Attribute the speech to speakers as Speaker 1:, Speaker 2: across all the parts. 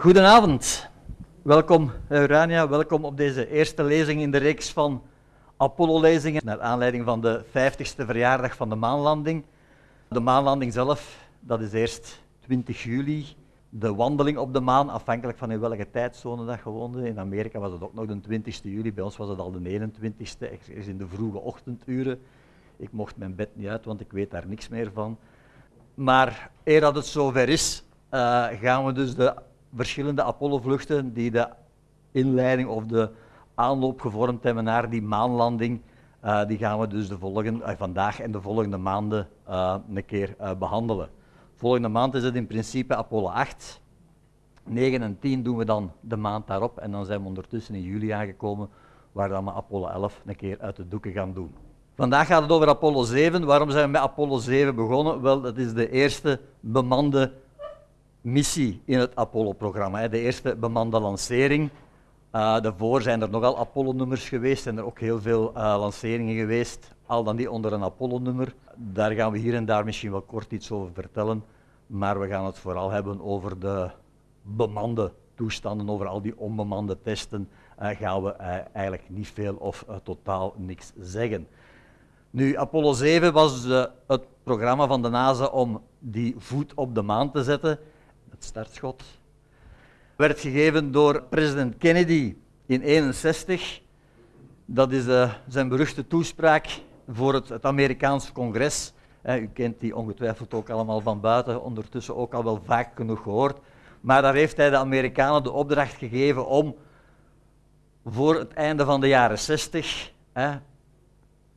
Speaker 1: Goedenavond. Welkom Urania, welkom op deze eerste lezing in de reeks van Apollo-lezingen naar aanleiding van de 50ste verjaardag van de maanlanding. De maanlanding zelf, dat is eerst 20 juli. De wandeling op de maan, afhankelijk van in welke tijdzone dat je. In Amerika was het ook nog de 20 juli, bij ons was het al de 21ste, is in de vroege ochtenduren. Ik mocht mijn bed niet uit, want ik weet daar niks meer van. Maar eer dat het zover is, uh, gaan we dus de verschillende Apollo-vluchten die de inleiding of de aanloop gevormd hebben naar die maanlanding, uh, die gaan we dus de volgende, uh, vandaag en de volgende maanden een keer behandelen. Volgende maand is het in principe Apollo 8. 9 en 10 doen we dan de maand daarop en dan zijn we ondertussen in juli aangekomen waar dan we Apollo 11 een keer uit de doeken gaan doen. Vandaag gaat het over Apollo 7. Waarom zijn we met Apollo 7 begonnen? Wel, dat is de eerste bemande missie in het Apollo-programma. De eerste bemande lancering. Uh, daarvoor zijn er nogal Apollo-nummers geweest, zijn er ook heel veel uh, lanceringen geweest, al dan die onder een Apollo-nummer. Daar gaan we hier en daar misschien wel kort iets over vertellen, maar we gaan het vooral hebben over de bemande toestanden, over al die onbemande testen, uh, gaan we eigenlijk niet veel of totaal niks zeggen. Nu, Apollo 7 was het programma van de NASA om die voet op de maan te zetten startschot, werd gegeven door president Kennedy in 1961. Dat is uh, zijn beruchte toespraak voor het, het Amerikaanse congres. u kent die ongetwijfeld ook allemaal van buiten, ondertussen ook al wel vaak genoeg gehoord. Maar daar heeft hij de Amerikanen de opdracht gegeven om voor het einde van de jaren 60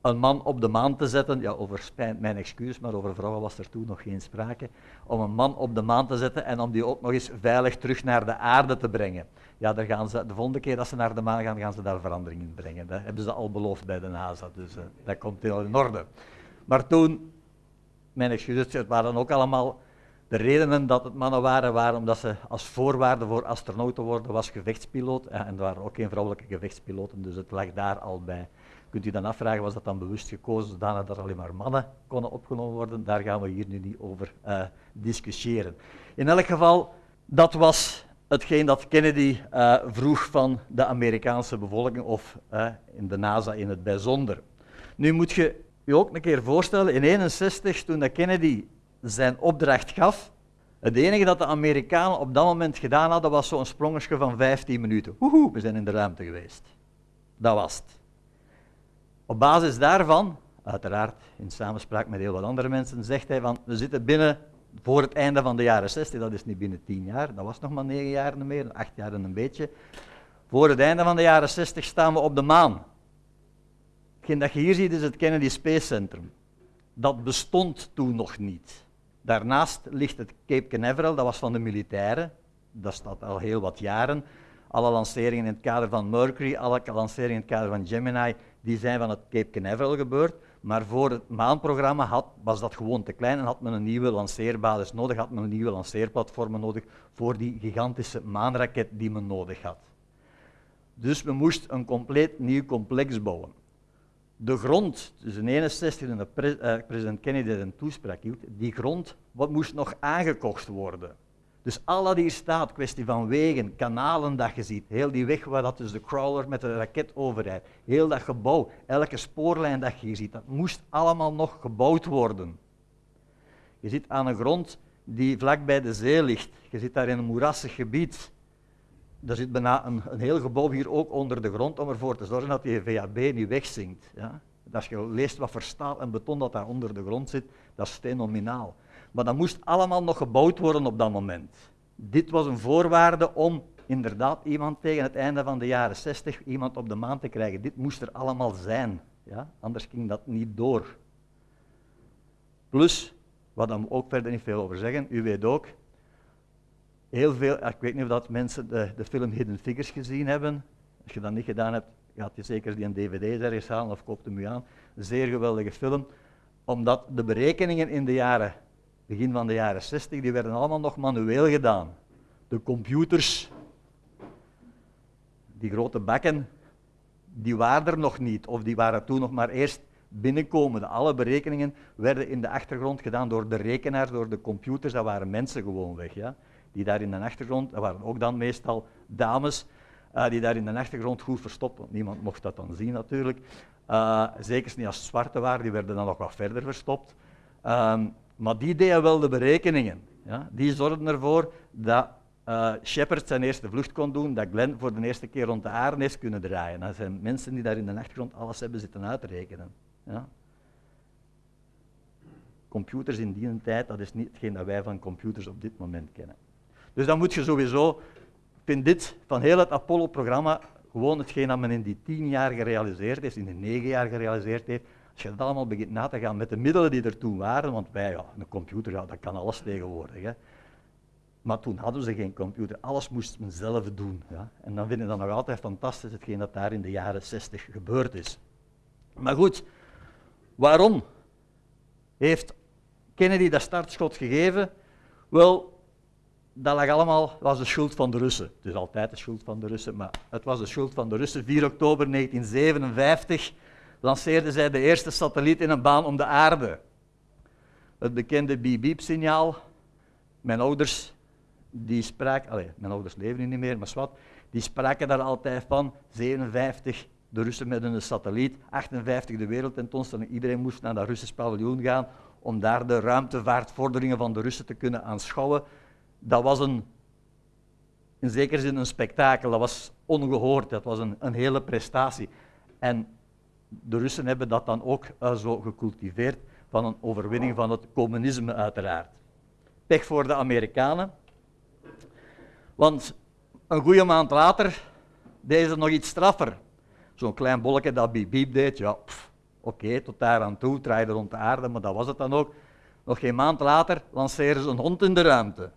Speaker 1: een man op de maan te zetten, ja, over mijn excuus, maar over vrouwen was er toen nog geen sprake, om een man op de maan te zetten en om die ook nog eens veilig terug naar de aarde te brengen. Ja, daar gaan ze, de volgende keer dat ze naar de maan gaan, gaan ze daar verandering in brengen. Dat hebben ze al beloofd bij de NASA, dus uh, dat komt heel in orde. Maar toen, mijn excuses, het waren ook allemaal de redenen dat het mannen waren, waren omdat ze als voorwaarde voor astronaut te worden was gevechtspiloot. Ja, en er waren ook geen vrouwelijke gevechtspiloten, dus het lag daar al bij. Kunt u dan afvragen, was dat dan bewust gekozen zodanig dat er alleen maar mannen konden opgenomen worden? Daar gaan we hier nu niet over uh, discussiëren. In elk geval, dat was hetgeen dat Kennedy uh, vroeg van de Amerikaanse bevolking, of uh, in de NASA in het bijzonder. Nu moet je je ook een keer voorstellen, in 1961, toen Kennedy zijn opdracht gaf, het enige dat de Amerikanen op dat moment gedaan hadden, was zo'n sprongetje van 15 minuten. We zijn in de ruimte geweest. Dat was het. Op basis daarvan, uiteraard in samenspraak met heel wat andere mensen, zegt hij van we zitten binnen voor het einde van de jaren 60, dat is niet binnen 10 jaar, dat was nog maar 9 jaar meer, 8 jaar en een beetje. Voor het einde van de jaren 60 staan we op de maan. Hetgeen dat je hier ziet is het Kennedy Space Center. Dat bestond toen nog niet. Daarnaast ligt het Cape Canaveral, dat was van de militairen. Dat staat al heel wat jaren. Alle lanceringen in het kader van Mercury, alle lanceringen in het kader van Gemini, die zijn van het Cape Canaveral gebeurd. Maar voor het maanprogramma had, was dat gewoon te klein en had men een nieuwe lanceerbasis nodig, had men een nieuwe lanceerplatformen nodig voor die gigantische maanraket die men nodig had. Dus men moest een compleet nieuw complex bouwen. De grond, tussen 61 en de pre uh, president Kennedy een toespraak hield, die grond wat moest nog aangekocht worden. Dus al dat hier staat, kwestie van wegen, kanalen dat je ziet, heel die weg waar dat dus de crawler met de raket overrijdt, heel dat gebouw, elke spoorlijn dat je hier ziet, dat moest allemaal nog gebouwd worden. Je zit aan een grond die vlak bij de zee ligt. Je zit daar in een moerassig gebied. Er zit bijna een, een heel gebouw hier ook onder de grond om ervoor te zorgen dat die VAB niet wegzinkt. Ja? Als je leest wat voor staal en beton dat daar onder de grond zit, dat is fenomenaal. Maar dat moest allemaal nog gebouwd worden op dat moment. Dit was een voorwaarde om inderdaad iemand tegen het einde van de jaren 60 iemand op de maan te krijgen. Dit moest er allemaal zijn. Ja? Anders ging dat niet door. Plus, wat we ook verder niet veel over zeggen, u weet ook, heel veel, ik weet niet of dat mensen de, de film Hidden Figures gezien hebben. Als je dat niet gedaan hebt, gaat je zeker die een dvd ergens halen of koopt hem u aan. Zeer geweldige film, omdat de berekeningen in de jaren begin van de jaren 60, die werden allemaal nog manueel gedaan. De computers, die grote bakken, die waren er nog niet, of die waren toen nog maar eerst binnenkomen. Alle berekeningen werden in de achtergrond gedaan door de rekenaars, door de computers, dat waren mensen gewoon weg. Ja? die daar in de achtergrond, dat waren ook dan meestal dames, uh, die daar in de achtergrond goed verstopt, want niemand mocht dat dan zien natuurlijk. Uh, zeker niet als het zwarte waren, die werden dan nog wat verder verstopt. Um, maar die deden wel de berekeningen. Ja? Die zorgden ervoor dat uh, Shepard zijn eerste vlucht kon doen, dat Glenn voor de eerste keer rond de aarde heeft kunnen draaien. Dat zijn mensen die daar in de achtergrond alles hebben zitten uitrekenen. Ja? Computers in die tijd, dat is niet hetgeen dat wij van computers op dit moment kennen. Dus dan moet je sowieso, ik vind dit van heel het Apollo-programma gewoon hetgeen dat men in die tien jaar gerealiseerd heeft, in de negen jaar gerealiseerd heeft, als je dat allemaal begint na te gaan met de middelen die er toen waren, want wij, ja, een computer, ja, dat kan alles tegenwoordig. Hè. Maar toen hadden ze geen computer, alles moest men zelf doen. Ja. En dan vinden we dat nog altijd fantastisch, hetgeen dat daar in de jaren 60 gebeurd is. Maar goed, waarom heeft Kennedy dat startschot gegeven? Wel, dat lag allemaal, was de schuld van de Russen. Het is altijd de schuld van de Russen, maar het was de schuld van de Russen. 4 oktober 1957 lanceerden zij de eerste satelliet in een baan om de aarde. Het bekende beep-beep-signaal. Mijn ouders, die spraken, allez, mijn ouders leven nu niet meer, maar wat, die spraken daar altijd van. 57 de Russen met een satelliet, 58 de wereldtentoonstelling. Iedereen moest naar dat Russisch paviljoen gaan om daar de ruimtevaartvorderingen van de Russen te kunnen aanschouwen. Dat was een, in zekere zin een spektakel, dat was ongehoord, dat was een, een hele prestatie. En de Russen hebben dat dan ook uh, zo gecultiveerd van een overwinning van het communisme uiteraard. Pech voor de Amerikanen, want een goede maand later deden ze nog iets straffer. Zo'n klein bolletje dat biep deed, ja, oké, tot daar aan toe, draaide rond de aarde, maar dat was het dan ook. Nog geen maand later lanceren ze een hond in de ruimte.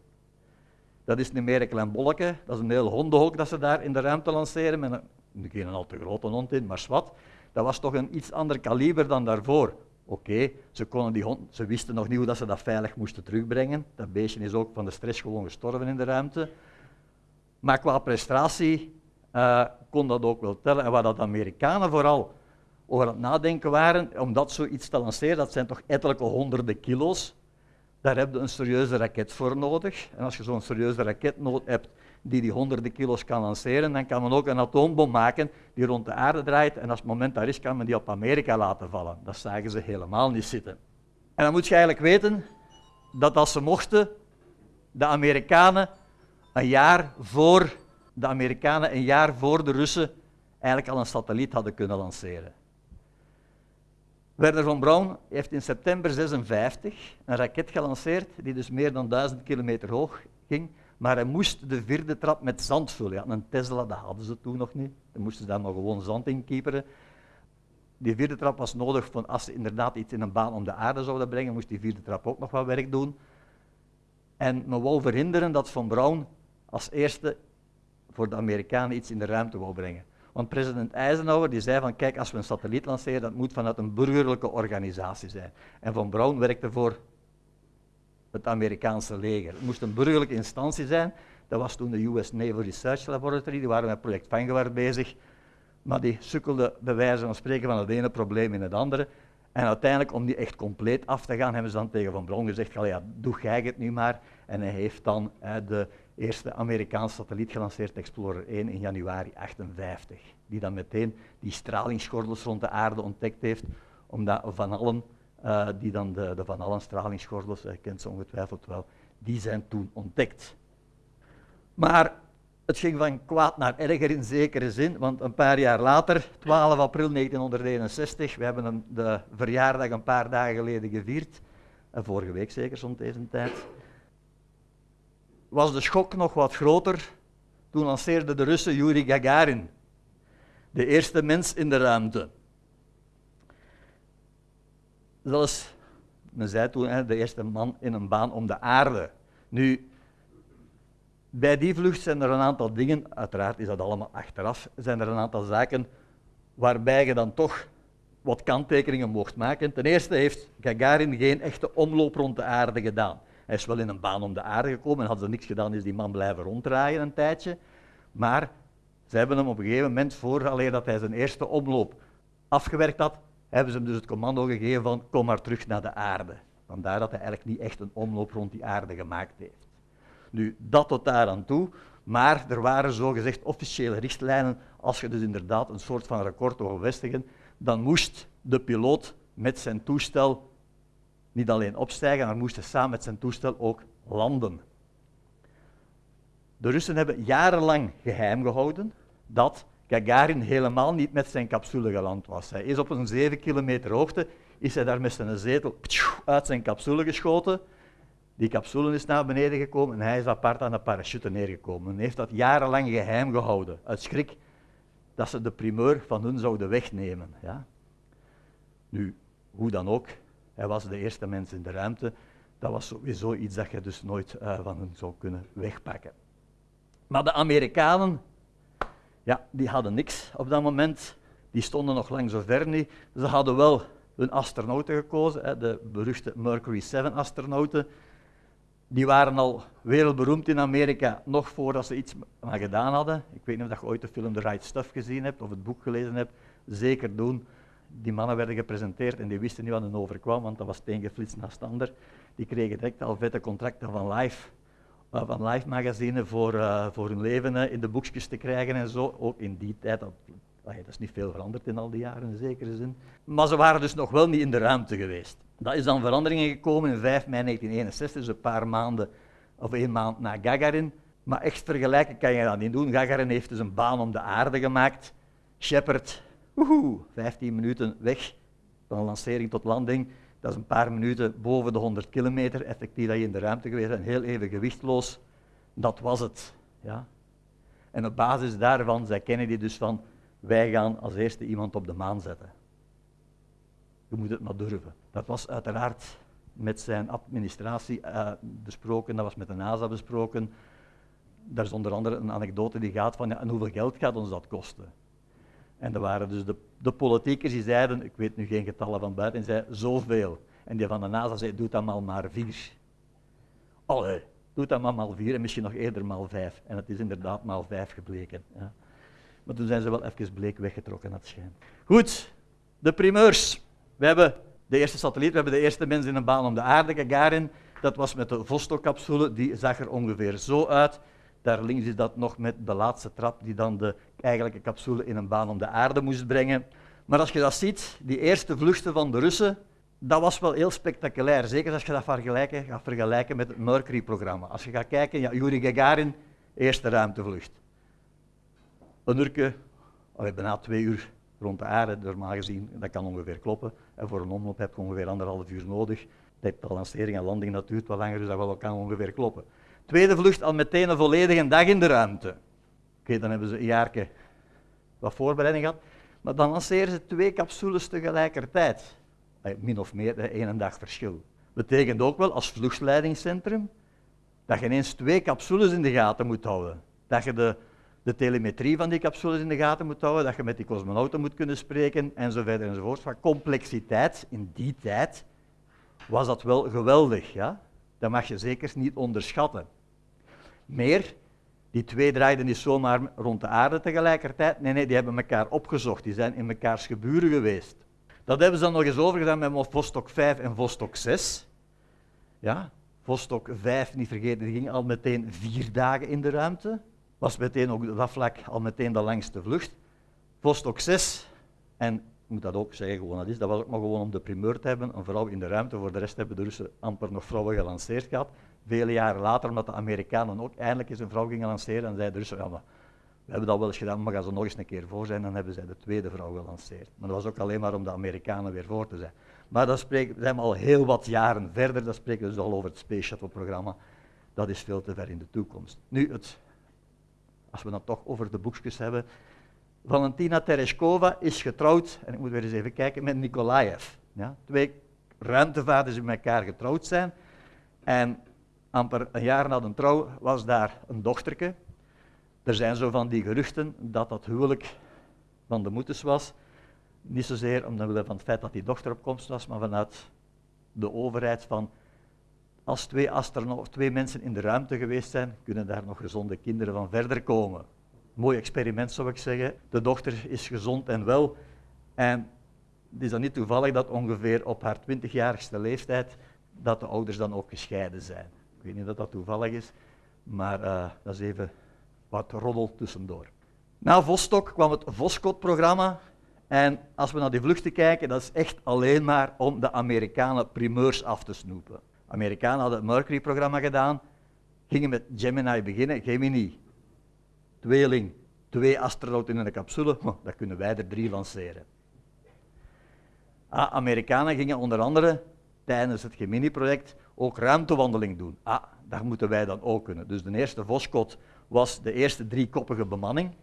Speaker 1: Dat is niet meer een klein bolletje, dat is een heel hondenhok dat ze daar in de ruimte lanceren, met een, geen al te grote hond in, maar zwart dat was toch een iets ander kaliber dan daarvoor. Oké, ze, konden die hond, ze wisten nog niet hoe dat ze dat veilig moesten terugbrengen. Dat beestje is ook van de stress gewoon gestorven in de ruimte. Maar qua prestatie uh, kon dat ook wel tellen. En waar dat de Amerikanen vooral over het nadenken waren, om dat zoiets te lanceren, dat zijn toch ettelijke honderden kilo's. Daar heb je een serieuze raket voor nodig. En als je zo'n serieuze raket nodig hebt, die die honderden kilo's kan lanceren, dan kan men ook een atoombom maken die rond de aarde draait en als het moment daar is, kan men die op Amerika laten vallen. Dat zagen ze helemaal niet zitten. En dan moet je eigenlijk weten dat als ze mochten, de Amerikanen een jaar voor de Amerikanen een jaar voor de Russen eigenlijk al een satelliet hadden kunnen lanceren. Werner von Braun heeft in september 56 een raket gelanceerd die dus meer dan 1000 kilometer hoog ging maar hij moest de vierde trap met zand vullen. Een Tesla, dat hadden ze toen nog niet. Dan moesten ze daar maar gewoon zand in kieperen. Die vierde trap was nodig voor als ze inderdaad iets in een baan om de aarde zouden brengen, moest die vierde trap ook nog wat werk doen. En men wou verhinderen dat Von Braun als eerste voor de Amerikanen iets in de ruimte wou brengen. Want president Eisenhower die zei van kijk, als we een satelliet lanceren, dat moet vanuit een burgerlijke organisatie zijn. En Von Braun werkte voor het Amerikaanse leger. Het moest een burgerlijke instantie zijn. Dat was toen de US Naval Research Laboratory, die waren met project Vanguard bezig. Maar die sukkelden bij wijze van spreken van het ene probleem in het andere. En uiteindelijk, om die echt compleet af te gaan, hebben ze dan tegen Van Bron gezegd, ja, doe jij het nu maar. En hij heeft dan de eerste Amerikaanse satelliet gelanceerd, Explorer 1, in januari 1958. Die dan meteen die stralingsgordels rond de aarde ontdekt heeft, omdat Van Allen uh, die dan de, Van Allen stralingsgordels, je kent ze ongetwijfeld wel, die zijn toen ontdekt. Maar het ging van kwaad naar erger in zekere zin, want een paar jaar later, 12 april 1961, we hebben de verjaardag een paar dagen geleden gevierd, vorige week zeker rond deze tijd, was de schok nog wat groter. Toen lanceerde de Russen Yuri Gagarin, de eerste mens in de ruimte zelfs, men zei toen, hè, de eerste man in een baan om de aarde. Nu, bij die vlucht zijn er een aantal dingen, uiteraard is dat allemaal achteraf, zijn er een aantal zaken waarbij je dan toch wat kanttekeningen mocht maken. Ten eerste heeft Gagarin geen echte omloop rond de aarde gedaan. Hij is wel in een baan om de aarde gekomen en had ze niks gedaan, is die man blijven ronddraaien een tijdje. Maar ze hebben hem op een gegeven moment, vooraleer dat hij zijn eerste omloop afgewerkt had, hebben ze hem dus het commando gegeven van kom maar terug naar de aarde. Vandaar dat hij eigenlijk niet echt een omloop rond die aarde gemaakt heeft. Nu, dat tot daar aan toe, maar er waren zogezegd officiële richtlijnen. Als je dus inderdaad een soort van record wil vestigen, dan moest de piloot met zijn toestel niet alleen opstijgen, maar moest samen met zijn toestel ook landen. De Russen hebben jarenlang geheim gehouden dat Gagarin helemaal niet met zijn capsule geland was. Hij is op een 7 kilometer hoogte, is hij daar met zijn zetel uit zijn capsule geschoten. Die capsule is naar beneden gekomen en hij is apart aan de parachute neergekomen. Men heeft dat jarenlang geheim gehouden, uit schrik dat ze de primeur van hun zouden wegnemen. Ja? Nu, hoe dan ook, hij was de eerste mens in de ruimte. Dat was sowieso iets dat je dus nooit uh, van hun zou kunnen wegpakken. Maar de Amerikanen, ja, die hadden niks op dat moment. Die stonden nog lang zo ver niet. Ze hadden wel hun astronauten gekozen, hè, de beruchte Mercury 7-astronauten. Die waren al wereldberoemd in Amerika, nog voordat ze iets aan gedaan hadden. Ik weet niet of je ooit de film The Right Stuff gezien hebt of het boek gelezen hebt. Zeker doen. Die mannen werden gepresenteerd en die wisten niet wat hen overkwam, want dat was teengeflitst naast ander. Die kregen direct al vette contracten van Live van live magazine voor, uh, voor hun leven in de boekjes te krijgen en zo. Ook in die tijd, dat, dat is niet veel veranderd in al die jaren in zekere zin. Maar ze waren dus nog wel niet in de ruimte geweest. Dat is dan veranderingen gekomen in 5 mei 1961, dus een paar maanden of één maand na Gagarin. Maar echt vergelijken kan je dat niet doen. Gagarin heeft dus een baan om de aarde gemaakt. Shepard, woehoe, 15 minuten weg van lancering tot landing. Dat is een paar minuten boven de 100 kilometer, effectief dat je in de ruimte geweest bent, heel even gewichtloos. Dat was het. Ja. En op basis daarvan zei Kennedy dus van, wij gaan als eerste iemand op de maan zetten. Je moet het maar durven. Dat was uiteraard met zijn administratie uh, besproken, dat was met de NASA besproken. Daar is onder andere een anekdote die gaat van, ja, en hoeveel geld gaat ons dat kosten? En er waren dus de, de politiekers die zeiden, ik weet nu geen getallen van buiten, die zeiden zoveel. En die van de NASA zei, doe dat maar maar vier. Allee, doe dat maar maar vier en misschien nog eerder maar vijf. En het is inderdaad maar vijf gebleken. Ja. Maar toen zijn ze wel even bleek weggetrokken, dat schijnt. Goed, de primeurs. We hebben de eerste satelliet, we hebben de eerste mens in een baan om de aarde, Gagarin. Dat was met de Vostok-capsule, die zag er ongeveer zo uit. Daar links is dat nog met de laatste trap die dan de eigenlijke capsule in een baan om de aarde moest brengen. Maar als je dat ziet, die eerste vluchten van de Russen, dat was wel heel spectaculair. Zeker als je dat vergelijken, gaat vergelijken met het Mercury-programma. Als je gaat kijken, ja, Yuri Gagarin, eerste ruimtevlucht. Een uurtje, allee, bijna twee uur rond de aarde, normaal gezien, dat kan ongeveer kloppen. En voor een omloop heb je ongeveer anderhalf uur nodig. De lancering en landing dat duurt wat langer, dus dat wel kan ongeveer kloppen. Tweede vlucht al meteen een volledige dag in de ruimte. Oké, dan hebben ze een jaar wat voorbereiding gehad. Maar dan lanceren ze twee capsules tegelijkertijd. Min of meer één dag verschil. Betekent ook wel als vluchtleidingscentrum dat je ineens twee capsules in de gaten moet houden. Dat je de, de telemetrie van die capsules in de gaten moet houden, dat je met die cosmonauten moet kunnen spreken enzovoort enzovoort. Van complexiteit in die tijd was dat wel geweldig. Ja? Dat mag je zeker niet onderschatten. Meer, die twee draaiden niet zomaar rond de aarde tegelijkertijd. Nee, nee, die hebben elkaar opgezocht. Die zijn in mekaars geburen geweest. Dat hebben ze dan nog eens overgedaan met Vostok 5 en Vostok 6. Ja, Vostok 5, niet vergeten, die ging al meteen vier dagen in de ruimte. Was meteen ook dat vlak al meteen de langste vlucht. Vostok 6, en ik moet dat ook zeggen, gewoon dat is, dat was ook maar gewoon om de primeur te hebben, een vrouw in de ruimte. Voor de rest hebben de Russen amper nog vrouwen gelanceerd gehad. Vele jaren later, omdat de Amerikanen ook eindelijk eens een vrouw gingen lanceren, dan zeiden de Russen, ja, we hebben dat wel eens gedaan, maar gaan ze nog eens een keer voor zijn, dan hebben zij de tweede vrouw gelanceerd. Maar dat was ook alleen maar om de Amerikanen weer voor te zijn. Maar dan spreken, zijn al heel wat jaren verder, dan spreken we dus al over het Space Shuttle-programma. Dat is veel te ver in de toekomst. Nu, het, als we dan toch over de boekjes hebben. Valentina Tereshkova is getrouwd, en ik moet weer eens even kijken, met Nikolaev. Ja, twee ruimtevaarders die met elkaar getrouwd zijn. En amper een jaar na de trouw was daar een dochterke. Er zijn zo van die geruchten dat dat huwelijk van de moeders was. Niet zozeer omwille van het feit dat die dochter op komst was, maar vanuit de overheid van als twee, twee mensen in de ruimte geweest zijn, kunnen daar nog gezonde kinderen van verder komen. Mooi experiment zou ik zeggen. De dochter is gezond en wel. En het is dan niet toevallig dat ongeveer op haar 20-jarigste leeftijd dat de ouders dan ook gescheiden zijn weet niet dat dat toevallig is, Maar uh, dat is even wat roddel tussendoor. Na Vostok kwam het Voskhod-programma. En als we naar die vluchten kijken, dat is echt alleen maar om de Amerikanen primeurs af te snoepen. Amerikanen hadden het Mercury-programma gedaan, gingen met Gemini beginnen. Gemini, tweeling, twee astronauten in een capsule, dan kunnen wij er drie lanceren. Ah, Amerikanen gingen onder andere tijdens het Gemini-project ook ruimtewandeling doen. Ah, dat moeten wij dan ook kunnen. Dus de eerste Voskot was de eerste driekoppige bemanning.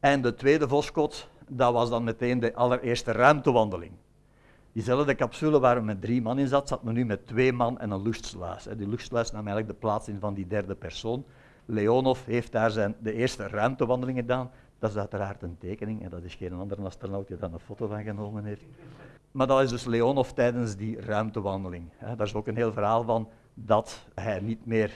Speaker 1: En de tweede Voskot, dat was dan meteen de allereerste ruimtewandeling. Diezelfde capsule waar we met drie man in zat, zat men nu met twee man en een luchtsluis. Die luchtsluis nam eigenlijk de plaats in van die derde persoon. Leonov heeft daar zijn, de eerste ruimtewandeling gedaan. Dat is uiteraard een tekening en dat is geen andere astronaut die een foto van genomen heeft. Maar dat is dus Leonov tijdens die ruimtewandeling. Daar is ook een heel verhaal van dat hij niet meer,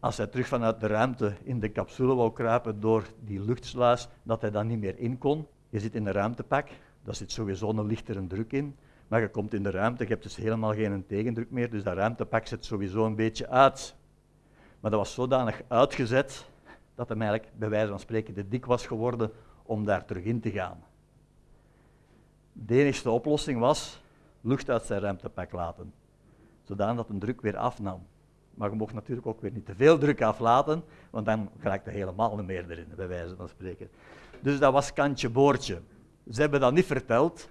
Speaker 1: als hij terug vanuit de ruimte in de capsule wou kruipen door die luchtsluis, dat hij dan niet meer in kon. Je zit in een ruimtepak, daar zit sowieso een lichtere druk in. Maar je komt in de ruimte, je hebt dus helemaal geen tegendruk meer, dus dat ruimtepak zit sowieso een beetje uit. Maar dat was zodanig uitgezet dat hem eigenlijk bij wijze van spreken te dik was geworden om daar terug in te gaan. De enige oplossing was lucht uit zijn ruimtepak laten, zodanig dat de druk weer afnam. Maar je mocht natuurlijk ook weer niet te veel druk aflaten, want dan raakte helemaal niet meer erin, bij wijze van spreken. Dus dat was kantje boordje. Ze hebben dat niet verteld.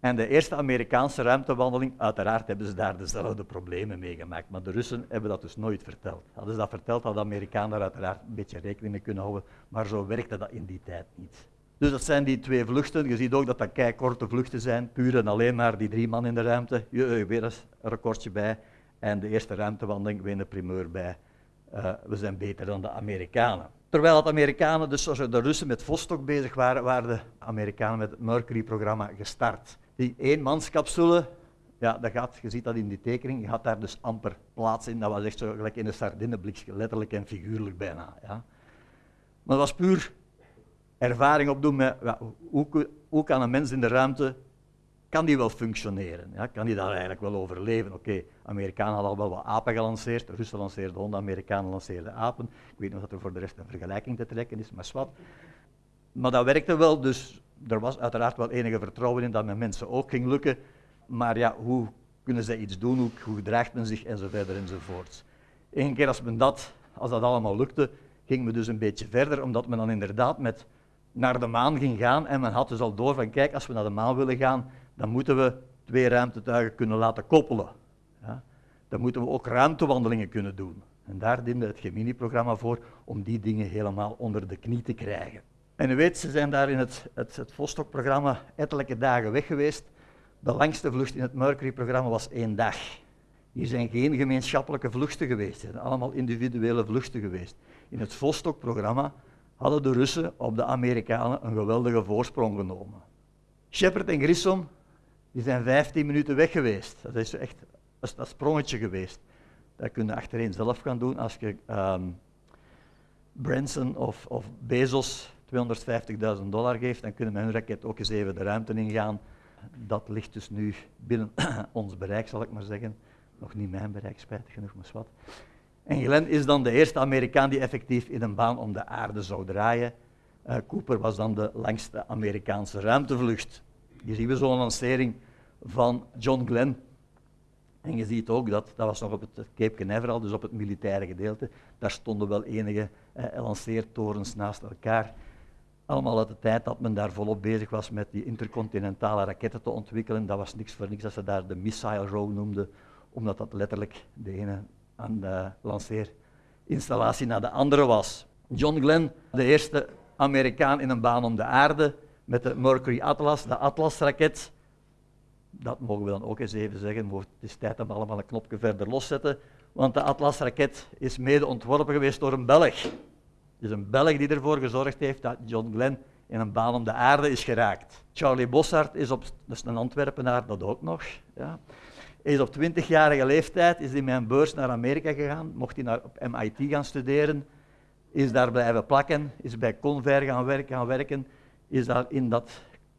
Speaker 1: En de eerste Amerikaanse ruimtewandeling, uiteraard hebben ze daar dezelfde problemen mee gemaakt. Maar de Russen hebben dat dus nooit verteld. Hadden ze dat verteld, hadden de Amerikanen daar uiteraard een beetje rekening mee kunnen houden. Maar zo werkte dat in die tijd niet. Dus dat zijn die twee vluchten. Je ziet ook dat dat kei korte vluchten zijn, puur en alleen maar die drie man in de ruimte. Je, weer een recordje bij. En de eerste ruimtewandeling, weer een primeur bij. Uh, we zijn beter dan de Amerikanen. Terwijl de Amerikanen, dus zoals de Russen met Vostok bezig waren, waren de Amerikanen met het Mercury-programma gestart. Die eenmanscapsule, ja, dat gaat, je ziet dat in die tekening, je had daar dus amper plaats in. Dat was echt zo gelijk in een sardineblikje, letterlijk en figuurlijk bijna. Ja. Maar dat was puur ervaring opdoen met hoe, kan een mens in de ruimte kan die wel functioneren? Ja? Kan die daar eigenlijk wel overleven? Oké, okay, Amerikanen hadden al wel wat apen gelanceerd, Russen lanceerden honden, Amerikanen lanceerden apen. Ik weet of dat er voor de rest een vergelijking te trekken is, maar wat. Maar dat werkte wel, dus er was uiteraard wel enige vertrouwen in dat met mensen ook ging lukken. Maar ja, hoe kunnen zij iets doen, hoe, hoe gedraagt men zich, enzovoort enzovoort. Eén keer als men dat, als dat allemaal lukte, ging men dus een beetje verder, omdat men dan inderdaad met naar de maan ging gaan en men had dus al door van kijk, als we naar de maan willen gaan, dan moeten we twee ruimtetuigen kunnen laten koppelen. Ja? Dan moeten we ook ruimtewandelingen kunnen doen. En daar diende het Gemini-programma voor om die dingen helemaal onder de knie te krijgen. En u weet, ze zijn daar in het, het, het Vostok-programma ettelijke dagen weg geweest. De langste vlucht in het Mercury-programma was één dag. Hier zijn geen gemeenschappelijke vluchten geweest, het zijn allemaal individuele vluchten geweest. In het Vostok-programma hadden de Russen op de Amerikanen een geweldige voorsprong genomen. Shepard en Grissom die zijn 15 minuten weg geweest. Dat is echt een sprongetje geweest. Dat kun je achtereen zelf gaan doen als je um, Branson of, of Bezos 250.000 dollar geeft, dan kunnen we hun raket ook eens even de ruimte ingaan. Dat ligt dus nu binnen ons bereik, zal ik maar zeggen. Nog niet mijn bereik, spijtig genoeg, maar wat. En Glenn is dan de eerste Amerikaan die effectief in een baan om de aarde zou draaien. Uh, Cooper was dan de langste Amerikaanse ruimtevlucht. Hier zien we zo'n lancering van John Glenn. En je ziet ook dat, dat was nog op het Cape Canaveral, dus op het militaire gedeelte, daar stonden wel enige eh, lanceertorens naast elkaar. Allemaal uit de tijd dat men daar volop bezig was met die intercontinentale raketten te ontwikkelen. Dat was niks voor niks dat ze daar de Missile Row noemden, omdat dat letterlijk de ene aan de lanceerinstallatie naar de andere was. John Glenn, de eerste Amerikaan in een baan om de aarde, met de Mercury Atlas, de Atlas-raket. Dat mogen we dan ook eens even zeggen, het is tijd om allemaal een knopje verder loszetten, want de Atlas-raket is mede ontworpen geweest door een Belg. Het is een Belg die ervoor gezorgd heeft dat John Glenn in een baan om de aarde is geraakt. Charlie Bossart is op, een Antwerpenaar, dat ook nog. Ja. Is op 20-jarige leeftijd is hij met een beurs naar Amerika gegaan, mocht hij naar, op MIT gaan studeren, is daar blijven plakken, is bij Convair gaan werken, gaan werken is daar in dat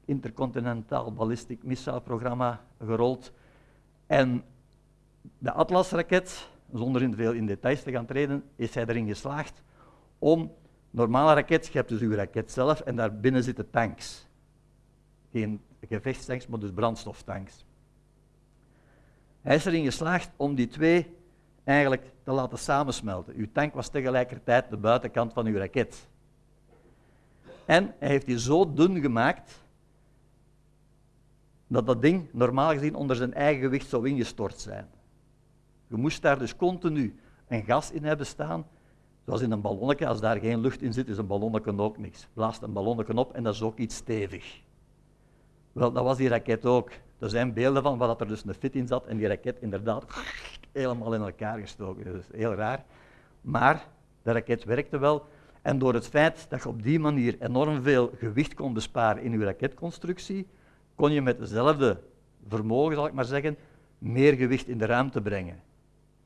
Speaker 1: intercontinentaal ballistic missile programma gerold. En de Atlas-raket zonder in veel in details te gaan treden, is hij erin geslaagd om normale raket, je hebt dus uw raket zelf en daarbinnen zitten tanks. Geen gevechtstanks, maar dus brandstoftanks. Hij is erin geslaagd om die twee eigenlijk te laten samensmelten. Uw tank was tegelijkertijd de buitenkant van uw raket. En hij heeft die zo dun gemaakt dat dat ding normaal gezien onder zijn eigen gewicht zou ingestort zijn. Je moest daar dus continu een gas in hebben staan, zoals in een ballonnetje. Als daar geen lucht in zit, is een ballonnetje ook niks. Blaast een ballonnetje op en dat is ook iets stevig. Wel, dat was die raket ook. Er zijn beelden van waar er dus een fit in zat en die raket inderdaad helemaal in elkaar gestoken. Dat is heel raar. Maar de raket werkte wel. En door het feit dat je op die manier enorm veel gewicht kon besparen in je raketconstructie, kon je met dezelfde vermogen, zal ik maar zeggen, meer gewicht in de ruimte brengen.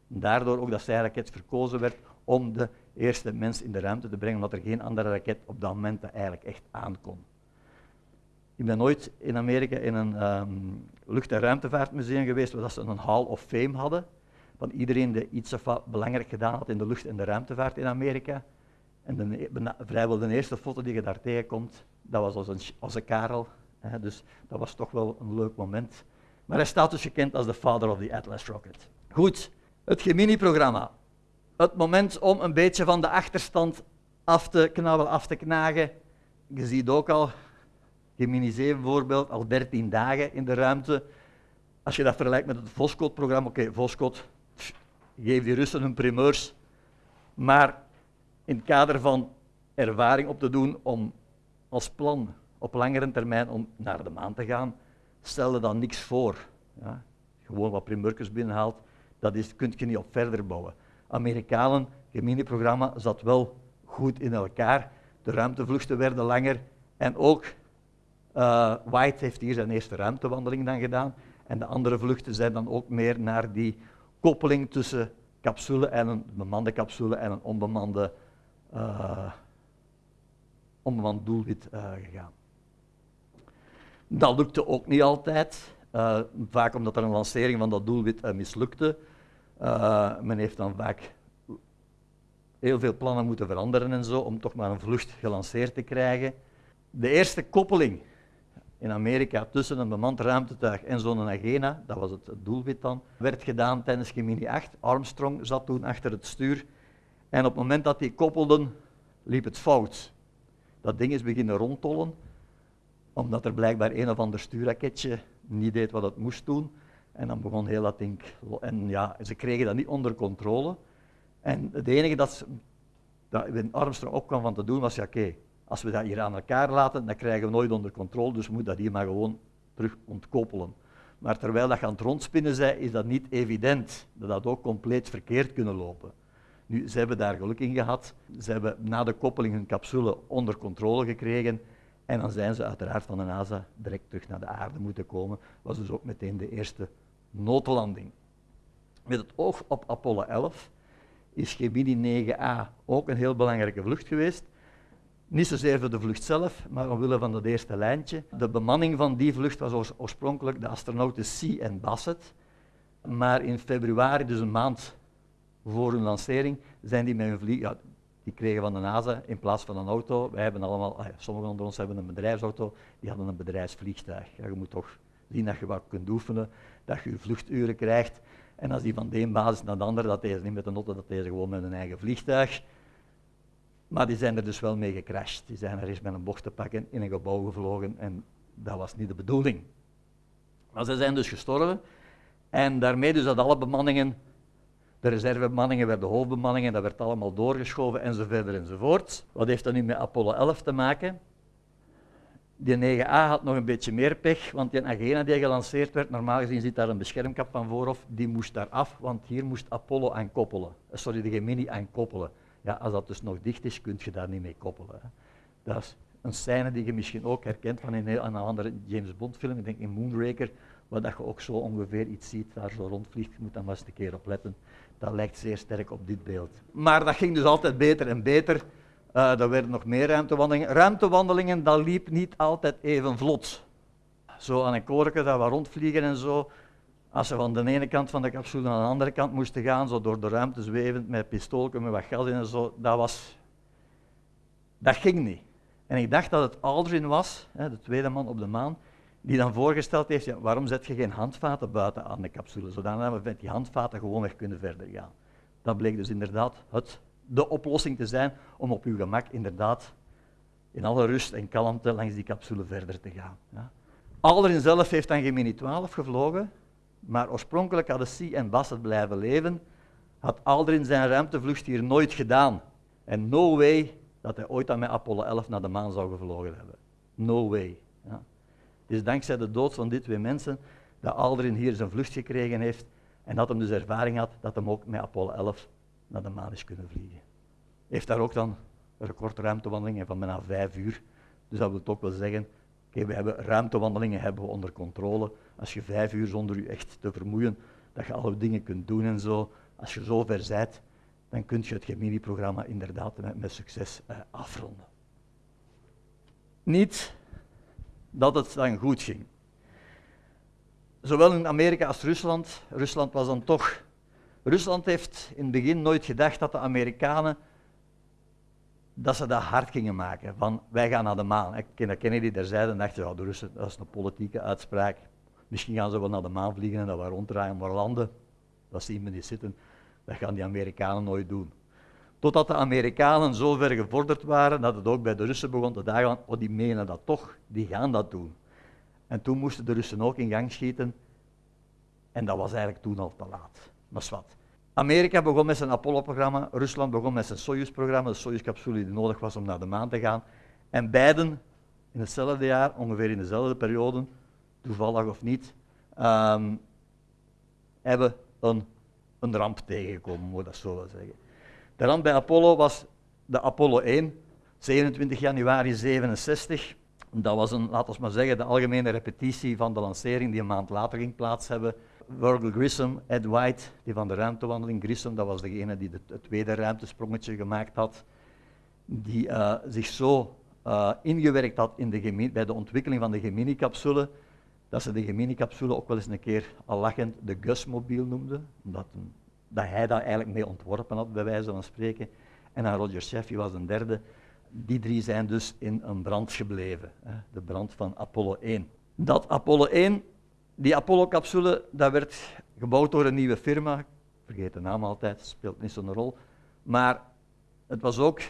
Speaker 1: Daardoor ook dat zijn raket verkozen werd om de eerste mens in de ruimte te brengen, omdat er geen andere raket op dat moment eigenlijk echt aankon. Ik ben ooit in Amerika in een um, lucht- en ruimtevaartmuseum geweest waar ze een Hall of Fame hadden. Van iedereen die iets of belangrijk gedaan had in de lucht- en de ruimtevaart in Amerika. En vrijwel de eerste foto die je daar tegenkomt, dat was als een, als een Karel. Hè, dus dat was toch wel een leuk moment. Maar hij staat dus gekend als de father of the Atlas Rocket. Goed, het Gemini-programma. Het moment om een beetje van de achterstand af te knabbelen, af te knagen. Je ziet ook al, Gemini 7 bijvoorbeeld, al 13 dagen in de ruimte. Als je dat vergelijkt met het Voskhod-programma, oké, okay, Voskhod, geef die Russen hun primeurs. Maar in het kader van ervaring op te doen om als plan op langere termijn om naar de maan te gaan, stelde dan niks voor. Ja? Gewoon wat primeurtjes binnenhaalt, dat is, kun je niet op verder bouwen. Amerikanen, Gemini-programma zat wel goed in elkaar. De ruimtevluchten werden langer en ook uh, White heeft hier zijn eerste ruimtewandeling dan gedaan. En de andere vluchten zijn dan ook meer naar die koppeling tussen capsule en een bemande capsule en een onbemande, uh, onbemand doelwit uh, gegaan. Dat lukte ook niet altijd, vaak omdat er een lancering van dat doelwit mislukte. men heeft dan vaak heel veel plannen moeten veranderen en zo, om toch maar een vlucht gelanceerd te krijgen. De eerste koppeling in Amerika tussen een bemand ruimtetuig en zo'n Agena, dat was het doelwit dan, werd gedaan tijdens Gemini 8. Armstrong zat toen achter het stuur en op het moment dat die koppelden, liep het fout. Dat ding is beginnen rondtollen, omdat er blijkbaar een of ander stuurraketje niet deed wat het moest doen. En dan begon heel dat ding. En ja, ze kregen dat niet onder controle. En het enige dat, ze, dat Armstrong opkwam van te doen was, ja oké, als we dat hier aan elkaar laten, dan krijgen we nooit onder controle, dus we moeten dat hier maar gewoon terug ontkoppelen. Maar terwijl dat je aan het rondspinnen zei, is dat niet evident dat dat ook compleet verkeerd kunnen lopen. Nu, ze hebben daar geluk in gehad. Ze hebben na de koppeling hun capsule onder controle gekregen. En dan zijn ze uiteraard van de NASA direct terug naar de aarde moeten komen. Was dus ook meteen de eerste noodlanding. Met het oog op Apollo 11 is Gemini 9A ook een heel belangrijke vlucht geweest. Niet zozeer voor de vlucht zelf, maar omwille van dat eerste lijntje. De bemanning van die vlucht was oorspronkelijk de astronauten C en Bassett. Maar in februari, dus een maand voor hun lancering, zijn die met hun vlieg... Ja, die kregen van de NASA in plaats van een auto. Wij hebben allemaal, ah sommigen onder ons hebben een bedrijfsauto, die hadden een bedrijfsvliegtuig. Ja, je moet toch zien dat je wat kunt oefenen, dat je je vluchturen krijgt. En als die van de basis naar de andere, dat deze niet met een auto, dat deze gewoon met een eigen vliegtuig. Maar die zijn er dus wel mee gecrashed. Die zijn er eens met een bocht te pakken in een gebouw gevlogen en dat was niet de bedoeling. Maar ze zijn dus gestorven en daarmee dus dat alle bemanningen, de reservebemanningen werden hoofdbemanningen, dat werd allemaal doorgeschoven enzovoort enzovoort. Wat heeft dat nu met Apollo 11 te maken? Die 9A had nog een beetje meer pech, want die Agena die gelanceerd werd, normaal gezien zit daar een beschermkap van vooraf, die moest daar af, want hier moest Apollo aan koppelen. Eh, sorry, de Gemini aan koppelen. Ja, als dat dus nog dicht is, kun je daar niet mee koppelen. Dat is een scène die je misschien ook herkent van een, een andere James Bond film, ik denk in Moonraker, waar dat je ook zo ongeveer iets ziet, daar zo rondvliegt. Je moet daar maar eens een keer op letten. Dat lijkt zeer sterk op dit beeld. Maar dat ging dus altijd beter en beter. Uh, er werden nog meer ruimtewandelingen. Ruimtewandelingen, dat liep niet altijd even vlot. Zo aan een korken dat we rondvliegen en zo. Als ze van de ene kant van de capsule naar de andere kant moesten gaan, zo door de ruimte zwevend met pistoolken met wat gas in en zo, dat was... Dat ging niet. En ik dacht dat het Aldrin was, de tweede man op de maan, die dan voorgesteld heeft, ja, waarom zet je geen handvaten buiten aan de capsule, zodat we met die handvaten gewoon weer kunnen verder gaan. Dat bleek dus inderdaad het, de oplossing te zijn om op uw gemak inderdaad in alle rust en kalmte langs die capsule verder te gaan. Ja. Aldrin zelf heeft dan Gemini 12 gevlogen, maar oorspronkelijk hadden C en Bas het blijven leven, had Aldrin zijn ruimtevlucht hier nooit gedaan. En no way dat hij ooit aan met Apollo 11 naar de maan zou gevlogen hebben. No way. Ja. Het is dankzij de dood van die twee mensen dat Aldrin hier zijn vlucht gekregen heeft en dat hij dus ervaring had dat hij ook met Apollo 11 naar de maan is kunnen vliegen. Heeft daar ook dan een recordruimtewandelingen van bijna vijf uur. Dus dat wil toch wel zeggen, oké, we hebben ruimtewandelingen hebben we onder controle. Als je vijf uur zonder je echt te vermoeien, dat je alle dingen kunt doen en zo. Als je zo ver bent, dan kun je het Gemini-programma inderdaad met, succes eh, afronden. Niet dat het dan goed ging. Zowel in Amerika als Rusland, Rusland was dan toch. Rusland heeft in het begin nooit gedacht dat de Amerikanen dat ze dat hard gingen maken. Van wij gaan naar de maan. Kennedy daar zeiden en dacht, ja, de Russen, dat is een politieke uitspraak. Misschien gaan ze wel naar de maan vliegen en dat we ronddraaien, maar landen, dat zien we niet zitten. Dat gaan die Amerikanen nooit doen. Totdat de Amerikanen zo ver gevorderd waren dat het ook bij de Russen begon te dagen, oh die menen dat toch, die gaan dat doen. En toen moesten de Russen ook in gang schieten en dat was eigenlijk toen al te laat. Maar wat. Amerika begon met zijn Apollo-programma, Rusland begon met zijn Soyuz-programma, de Soyuz-capsule die nodig was om naar de maan te gaan. En beiden in hetzelfde jaar, ongeveer in dezelfde periode, toevallig of niet, um, hebben een, een ramp tegengekomen, moet ik dat zo wel zeggen. De ramp bij Apollo was de Apollo 1, 27 januari 67. Dat was een, laten we maar zeggen, de algemene repetitie van de lancering die een maand later ging plaats hebben. Virgil Grissom, Ed White, die van de ruimtewandeling, Grissom, dat was degene die het tweede ruimtesprongetje gemaakt had, die uh, zich zo uh, ingewerkt had in de bij de ontwikkeling van de Gemini-capsule, dat ze de Gemini-capsule ook wel eens een keer al lachend de Gus-mobiel noemden, omdat dat hij daar eigenlijk mee ontworpen had, bij wijze van spreken. En dan Roger Sheffy was een derde. Die drie zijn dus in een brand gebleven, hè, de brand van Apollo 1. Dat Apollo 1, die Apollo-capsule, dat werd gebouwd door een nieuwe firma, ik vergeet de naam altijd, speelt niet zo'n rol, maar het was ook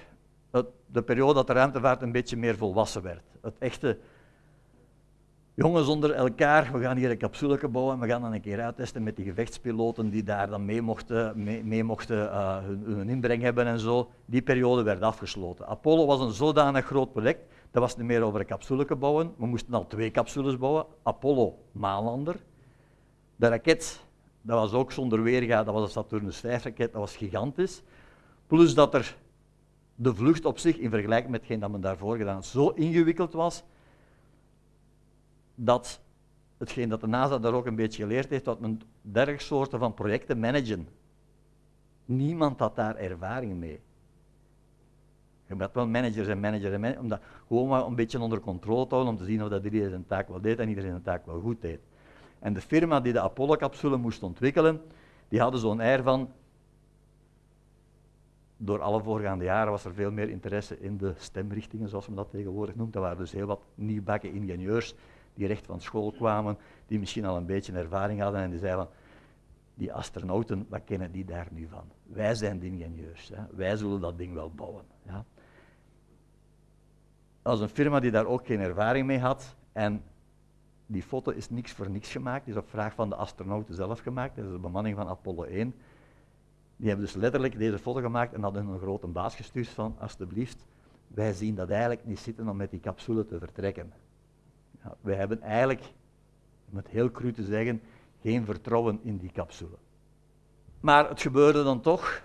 Speaker 1: het, de periode dat de ruimtevaart een beetje meer volwassen werd. Het echte jongens onder elkaar, we gaan hier een capsule bouwen en we gaan dan een keer uittesten met die gevechtspiloten die daar dan mee mochten, mee, mochten uh, hun, inbreng hebben en zo. Die periode werd afgesloten. Apollo was een zodanig groot project, dat was niet meer over een capsule bouwen. We moesten al twee capsules bouwen. Apollo, maanlander. De raket, dat was ook zonder weerga, dat was een Saturnus 5-raket, dat was gigantisch. Plus dat er de vlucht op zich, in vergelijking met hetgeen dat men daarvoor gedaan zo ingewikkeld was, dat hetgeen dat de NASA daar ook een beetje geleerd heeft, dat men dergelijke soorten van projecten managen. Niemand had daar ervaring mee. Je moet wel managers en managers en managers, om dat gewoon maar een beetje onder controle te houden, om te zien of dat iedereen zijn taak wel deed en iedereen zijn taak wel goed deed. En de firma die de Apollo-capsule moest ontwikkelen, die hadden zo'n air van, door alle voorgaande jaren was er veel meer interesse in de stemrichtingen, zoals men dat tegenwoordig noemt. Er waren dus heel wat nieuwbakken ingenieurs die recht van school kwamen, die misschien al een beetje ervaring hadden en die zeiden van, die astronauten, wat kennen die daar nu van? Wij zijn de ingenieurs, hè? wij zullen dat ding wel bouwen. Ja? Als een firma die daar ook geen ervaring mee had en die foto is niks voor niks gemaakt, is op vraag van de astronauten zelf gemaakt, dat is de bemanning van Apollo 1. Die hebben dus letterlijk deze foto gemaakt en hadden een grote baas gestuurd van, alsjeblieft, wij zien dat eigenlijk niet zitten om met die capsule te vertrekken. Wij hebben eigenlijk, om het heel cru te zeggen, geen vertrouwen in die capsule. Maar het gebeurde dan toch.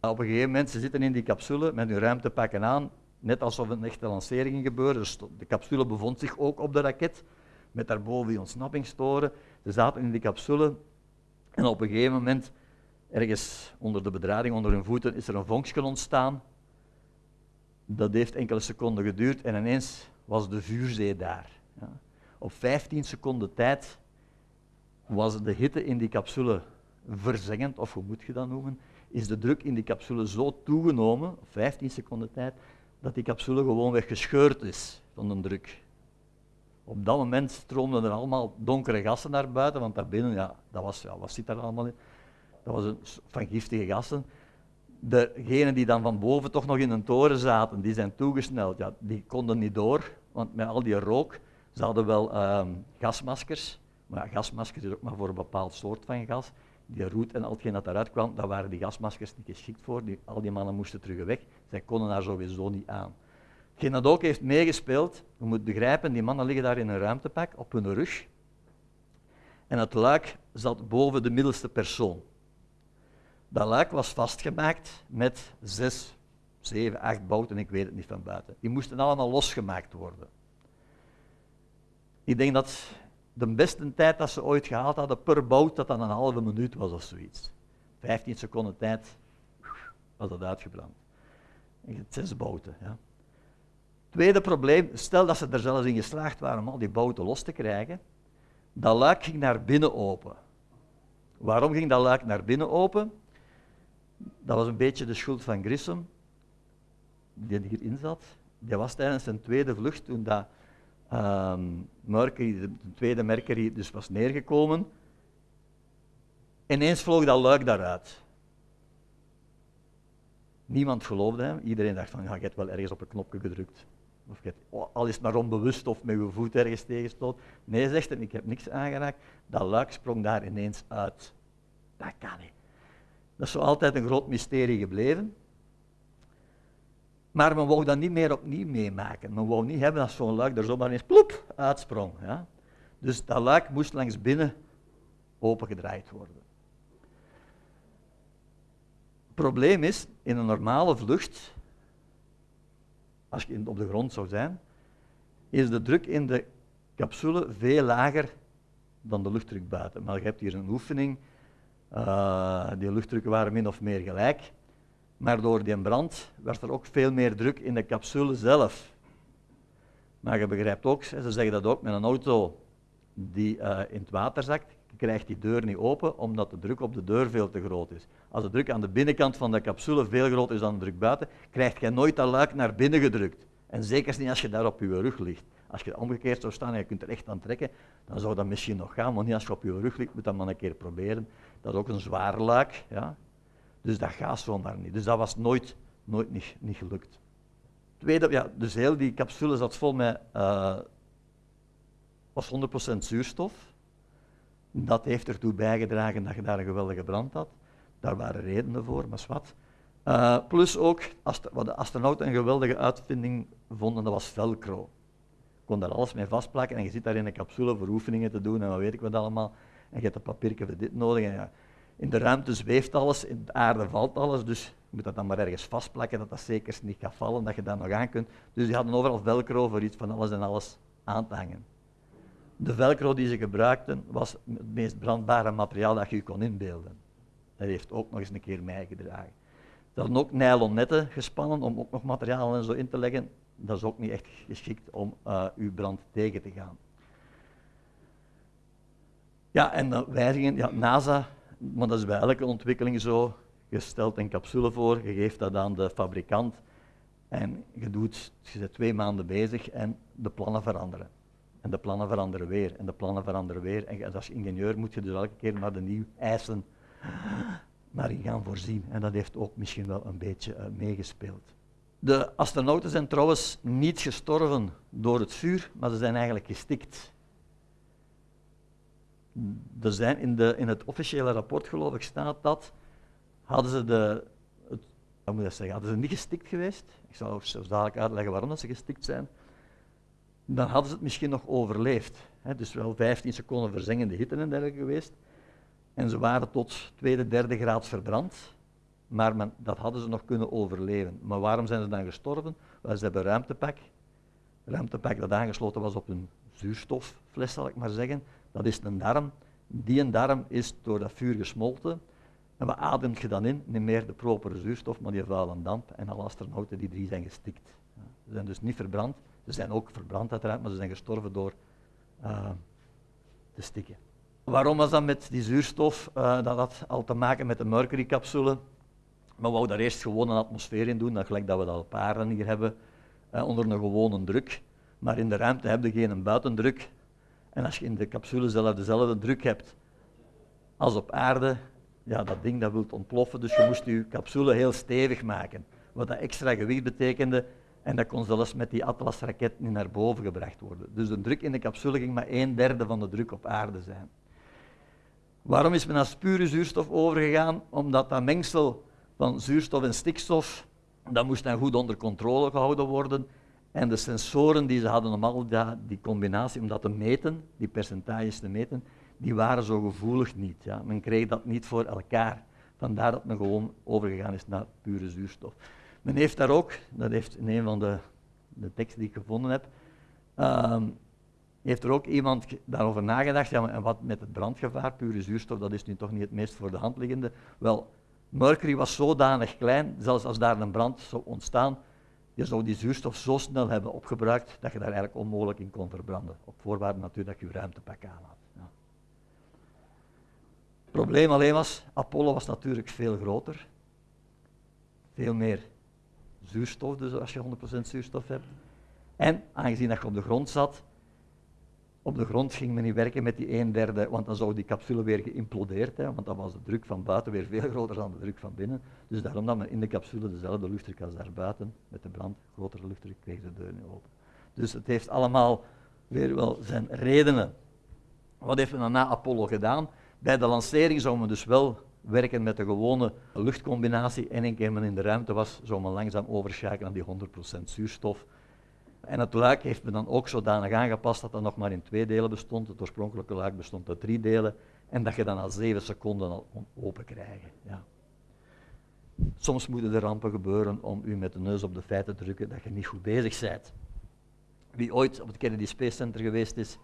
Speaker 1: Op een gegeven moment, ze zitten in die capsule met hun ruimtepakken aan, net alsof een echte lancering gebeurde. Dus de capsule bevond zich ook op de raket, met daarboven die ontsnappingstoren. Ze zaten in die capsule en op een gegeven moment, ergens onder de bedrading, onder hun voeten, is er een vonkje ontstaan. Dat heeft enkele seconden geduurd en ineens was de vuurzee daar. Op 15 seconden tijd was de hitte in die capsule verzengend, of hoe moet je dat noemen, is de druk in die capsule zo toegenomen, 15 seconden tijd, dat die capsule gewoonweg gescheurd is van de druk. Op dat moment stroomden er allemaal donkere gassen naar buiten, want daarbinnen, ja, dat was, ja, wat zit daar allemaal in? Dat was een, van giftige gassen. Degenen die dan van boven toch nog in een toren zaten, die zijn toegesneld, ja, die konden niet door, want met al die rook, ze hadden wel uh, gasmaskers, maar ja, gasmaskers is ook maar voor een bepaald soort van gas. Die roet en al hetgeen dat eruit kwam, daar waren die gasmaskers niet geschikt voor. Die, al die mannen moesten terug weg. Zij konden daar sowieso niet aan. Hetgeen dat ook heeft meegespeeld, je moet begrijpen, die mannen liggen daar in een ruimtepak op hun rug. En het luik zat boven de middelste persoon. Dat luik was vastgemaakt met zes, zeven, acht bouten, ik weet het niet van buiten. Die moesten allemaal losgemaakt worden. Ik denk dat de beste tijd dat ze ooit gehaald hadden per bout, dat dan een halve minuut was of zoiets. 15 seconden tijd was dat uitgebrand. Zes bouten. Ja. Tweede probleem, stel dat ze er zelfs in geslaagd waren om al die bouten los te krijgen, dat luik ging naar binnen open. Waarom ging dat luik naar binnen open? Dat was een beetje de schuld van Grissom, die hierin zat. Die was tijdens zijn tweede vlucht, toen dat um, Mercury, de tweede Mercury dus was neergekomen. Ineens vloog dat luik daaruit. Niemand geloofde hem. Iedereen dacht van, je hebt wel ergens op een knopje gedrukt. Of je hebt, al is het maar onbewust of met je voet ergens tegenstoot. Nee, zegt hij, ik heb niks aangeraakt. Dat luik sprong daar ineens uit. Dat kan niet. Dat is zo altijd een groot mysterie gebleven. Maar men wou dat niet meer opnieuw meemaken. Men wou niet hebben dat zo'n luik er zomaar eens plop uitsprong. Ja? Dus dat luik moest langs binnen opengedraaid worden. Het probleem is, in een normale vlucht, als je op de grond zou zijn, is de druk in de capsule veel lager dan de luchtdruk buiten. Maar je hebt hier een oefening, uh, die luchtdrukken waren min of meer gelijk. Maar door die brand werd er ook veel meer druk in de capsule zelf. Maar je begrijpt ook, ze zeggen dat ook met een auto die uh, in het water zakt, krijgt die deur niet open omdat de druk op de deur veel te groot is. Als de druk aan de binnenkant van de capsule veel groter is dan de druk buiten, krijg je nooit dat luik naar binnen gedrukt. En zeker niet als je daar op je rug ligt. Als je omgekeerd zou staan en je kunt er echt aan trekken, dan zou dat misschien nog gaan, maar niet als je op je rug ligt, moet dat maar een keer proberen. Dat is ook een zwaar luik. Ja. Dus dat gaat zomaar niet. Dus dat was nooit, nooit niet, niet gelukt. Tweede, ja, dus heel die capsule zat vol met uh, was 100% zuurstof. Dat heeft ertoe bijgedragen dat je daar een geweldige brand had. Daar waren redenen voor, maar wat. Uh, plus ook, wat de astronauten een geweldige uitvinding vonden, dat was velcro. Je kon daar alles mee vastplakken en je zit daar in een capsule voor oefeningen te doen en wat weet ik wat allemaal. En je hebt een papiertje dit nodig. En ja, in de ruimte zweeft alles, in de aarde valt alles, dus je moet dat dan maar ergens vastplakken, dat dat zeker niet gaat vallen, dat je dat nog aan kunt. Dus die hadden overal velcro voor iets van alles en alles aan te hangen. De velcro die ze gebruikten was het meest brandbare materiaal dat je je kon inbeelden. Dat heeft ook nog eens een keer meegedragen. Ze hadden ook nylon netten gespannen om ook nog materiaal en zo in te leggen. Dat is ook niet echt geschikt om uh, uw brand tegen te gaan. Ja, en de wijzigingen, ja, NASA maar dat is bij elke ontwikkeling zo. Je stelt een capsule voor, je geeft dat aan de fabrikant en je, doet, je twee maanden bezig en de plannen veranderen. En de plannen veranderen weer en de plannen veranderen weer. En als ingenieur moet je dus elke keer naar de nieuwe eisen naar in gaan voorzien. En dat heeft ook misschien wel een beetje uh, meegespeeld. De astronauten zijn trouwens niet gestorven door het vuur, maar ze zijn eigenlijk gestikt er zijn in, de, in het officiële rapport, geloof ik, staat dat, hadden ze de, moet zeggen, hadden ze niet gestikt geweest, ik zal zelfs dadelijk uitleggen waarom dat ze gestikt zijn, dan hadden ze het misschien nog overleefd. Hè, dus wel 15 seconden verzengende hitte en dergelijke geweest. En ze waren tot tweede, derde graad verbrand. Maar men, dat hadden ze nog kunnen overleven. Maar waarom zijn ze dan gestorven? Wel, ze hebben ruimtepak. Ruimtepak dat aangesloten was op een zuurstoffles, zal ik maar zeggen. Dat is een darm. Die darm is door dat vuur gesmolten. En wat ademt je dan in? Niet meer de propere zuurstof, maar die vuile damp. En alle astronauten, die drie, zijn gestikt. Ze zijn dus niet verbrand. Ze zijn ook verbrand uiteraard, maar ze zijn gestorven door uh, te stikken. Waarom was dat met die zuurstof? Uh, dat had al te maken met de mercurycapsule. Maar we wouden daar eerst gewoon een atmosfeer in doen, dat gelijk dat we dat op aarde hier hebben, uh, onder een gewone druk. Maar in de ruimte heb je geen buitendruk. En als je in de capsule zelf dezelfde druk hebt als op aarde, ja, dat ding dat wil ontploffen. Dus je moest je capsule heel stevig maken. Wat dat extra gewicht betekende. En dat kon zelfs met die Atlas-raket niet naar boven gebracht worden. Dus de druk in de capsule ging maar een derde van de druk op aarde zijn. Waarom is men naar pure zuurstof overgegaan? Omdat dat mengsel van zuurstof en stikstof, dat moest dan goed onder controle gehouden worden. En de sensoren die ze hadden om al die combinatie, om dat te meten, die percentages te meten, die waren zo gevoelig niet. Ja. Men kreeg dat niet voor elkaar. Vandaar dat men gewoon overgegaan is naar pure zuurstof. Men heeft daar ook, dat heeft in een van de, de teksten die ik gevonden heb, uh, heeft er ook iemand daarover nagedacht, ja, en wat met het brandgevaar, pure zuurstof, dat is nu toch niet het meest voor de hand liggende. Wel, mercury was zodanig klein, zelfs als daar een brand zou ontstaan, je zou die zuurstof zo snel hebben opgebruikt dat je daar eigenlijk onmogelijk in kon verbranden. Op voorwaarde natuurlijk dat je je ruimtepak aan had. Ja. Het probleem alleen was, Apollo was natuurlijk veel groter. Veel meer zuurstof, dus als je 100% zuurstof hebt. En aangezien dat je op de grond zat, op de grond ging men niet werken met die een derde, want dan zou die capsule weer geïmplodeerd hebben, want dan was de druk van buiten weer veel groter dan de druk van binnen. Dus daarom dat men in de capsule dezelfde luchtdruk als daar buiten, met de brand, grotere luchtdruk, kreeg de deur niet open. Dus het heeft allemaal weer wel zijn redenen. Wat heeft men dan na Apollo gedaan? Bij de lancering zou men dus wel werken met de gewone luchtcombinatie en een keer men in de ruimte was, zou men langzaam overschakelen naar die 100% zuurstof en het luik heeft men dan ook zodanig aangepast dat dat nog maar in twee delen bestond. Het oorspronkelijke luik bestond uit drie delen. En dat je dan al zeven seconden al open krijgen. Ja. Soms moeten er rampen gebeuren om u met de neus op de feiten te drukken dat je niet goed bezig bent. Wie ooit op het Kennedy Space Center geweest is,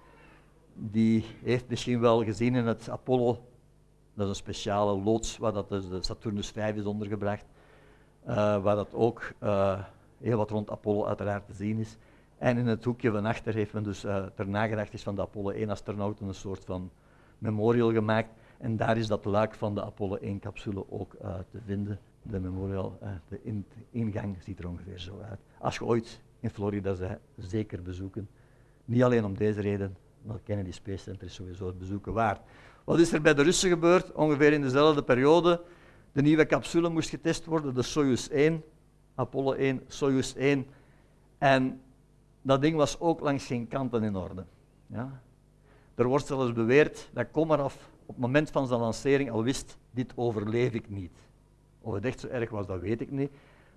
Speaker 1: die heeft misschien wel gezien in het Apollo, dat is een speciale loods waar dat dus de Saturnus 5 is ondergebracht, uh, waar dat ook uh, heel wat rond Apollo uiteraard te zien is. En in het hoekje van achter heeft men dus uh, ter nagedachtenis van de Apollo 1 astronauten een soort van memorial gemaakt. En daar is dat luik van de Apollo 1 capsule ook uh, te vinden. De memorial, uh, de in ingang ziet er ongeveer zo uit. Als je ooit in Florida bent, zeker bezoeken. Niet alleen om deze reden, maar Kennedy Space Center is sowieso het bezoeken waard. Wat is er bij de Russen gebeurd? Ongeveer in dezelfde periode. De nieuwe capsule moest getest worden, de Soyuz 1, Apollo 1, Soyuz 1. En dat ding was ook langs geen kanten in orde. Ja. Er wordt zelfs beweerd dat Komarov op het moment van zijn lancering al wist, dit overleef ik niet. Of het echt zo erg was, dat weet ik niet.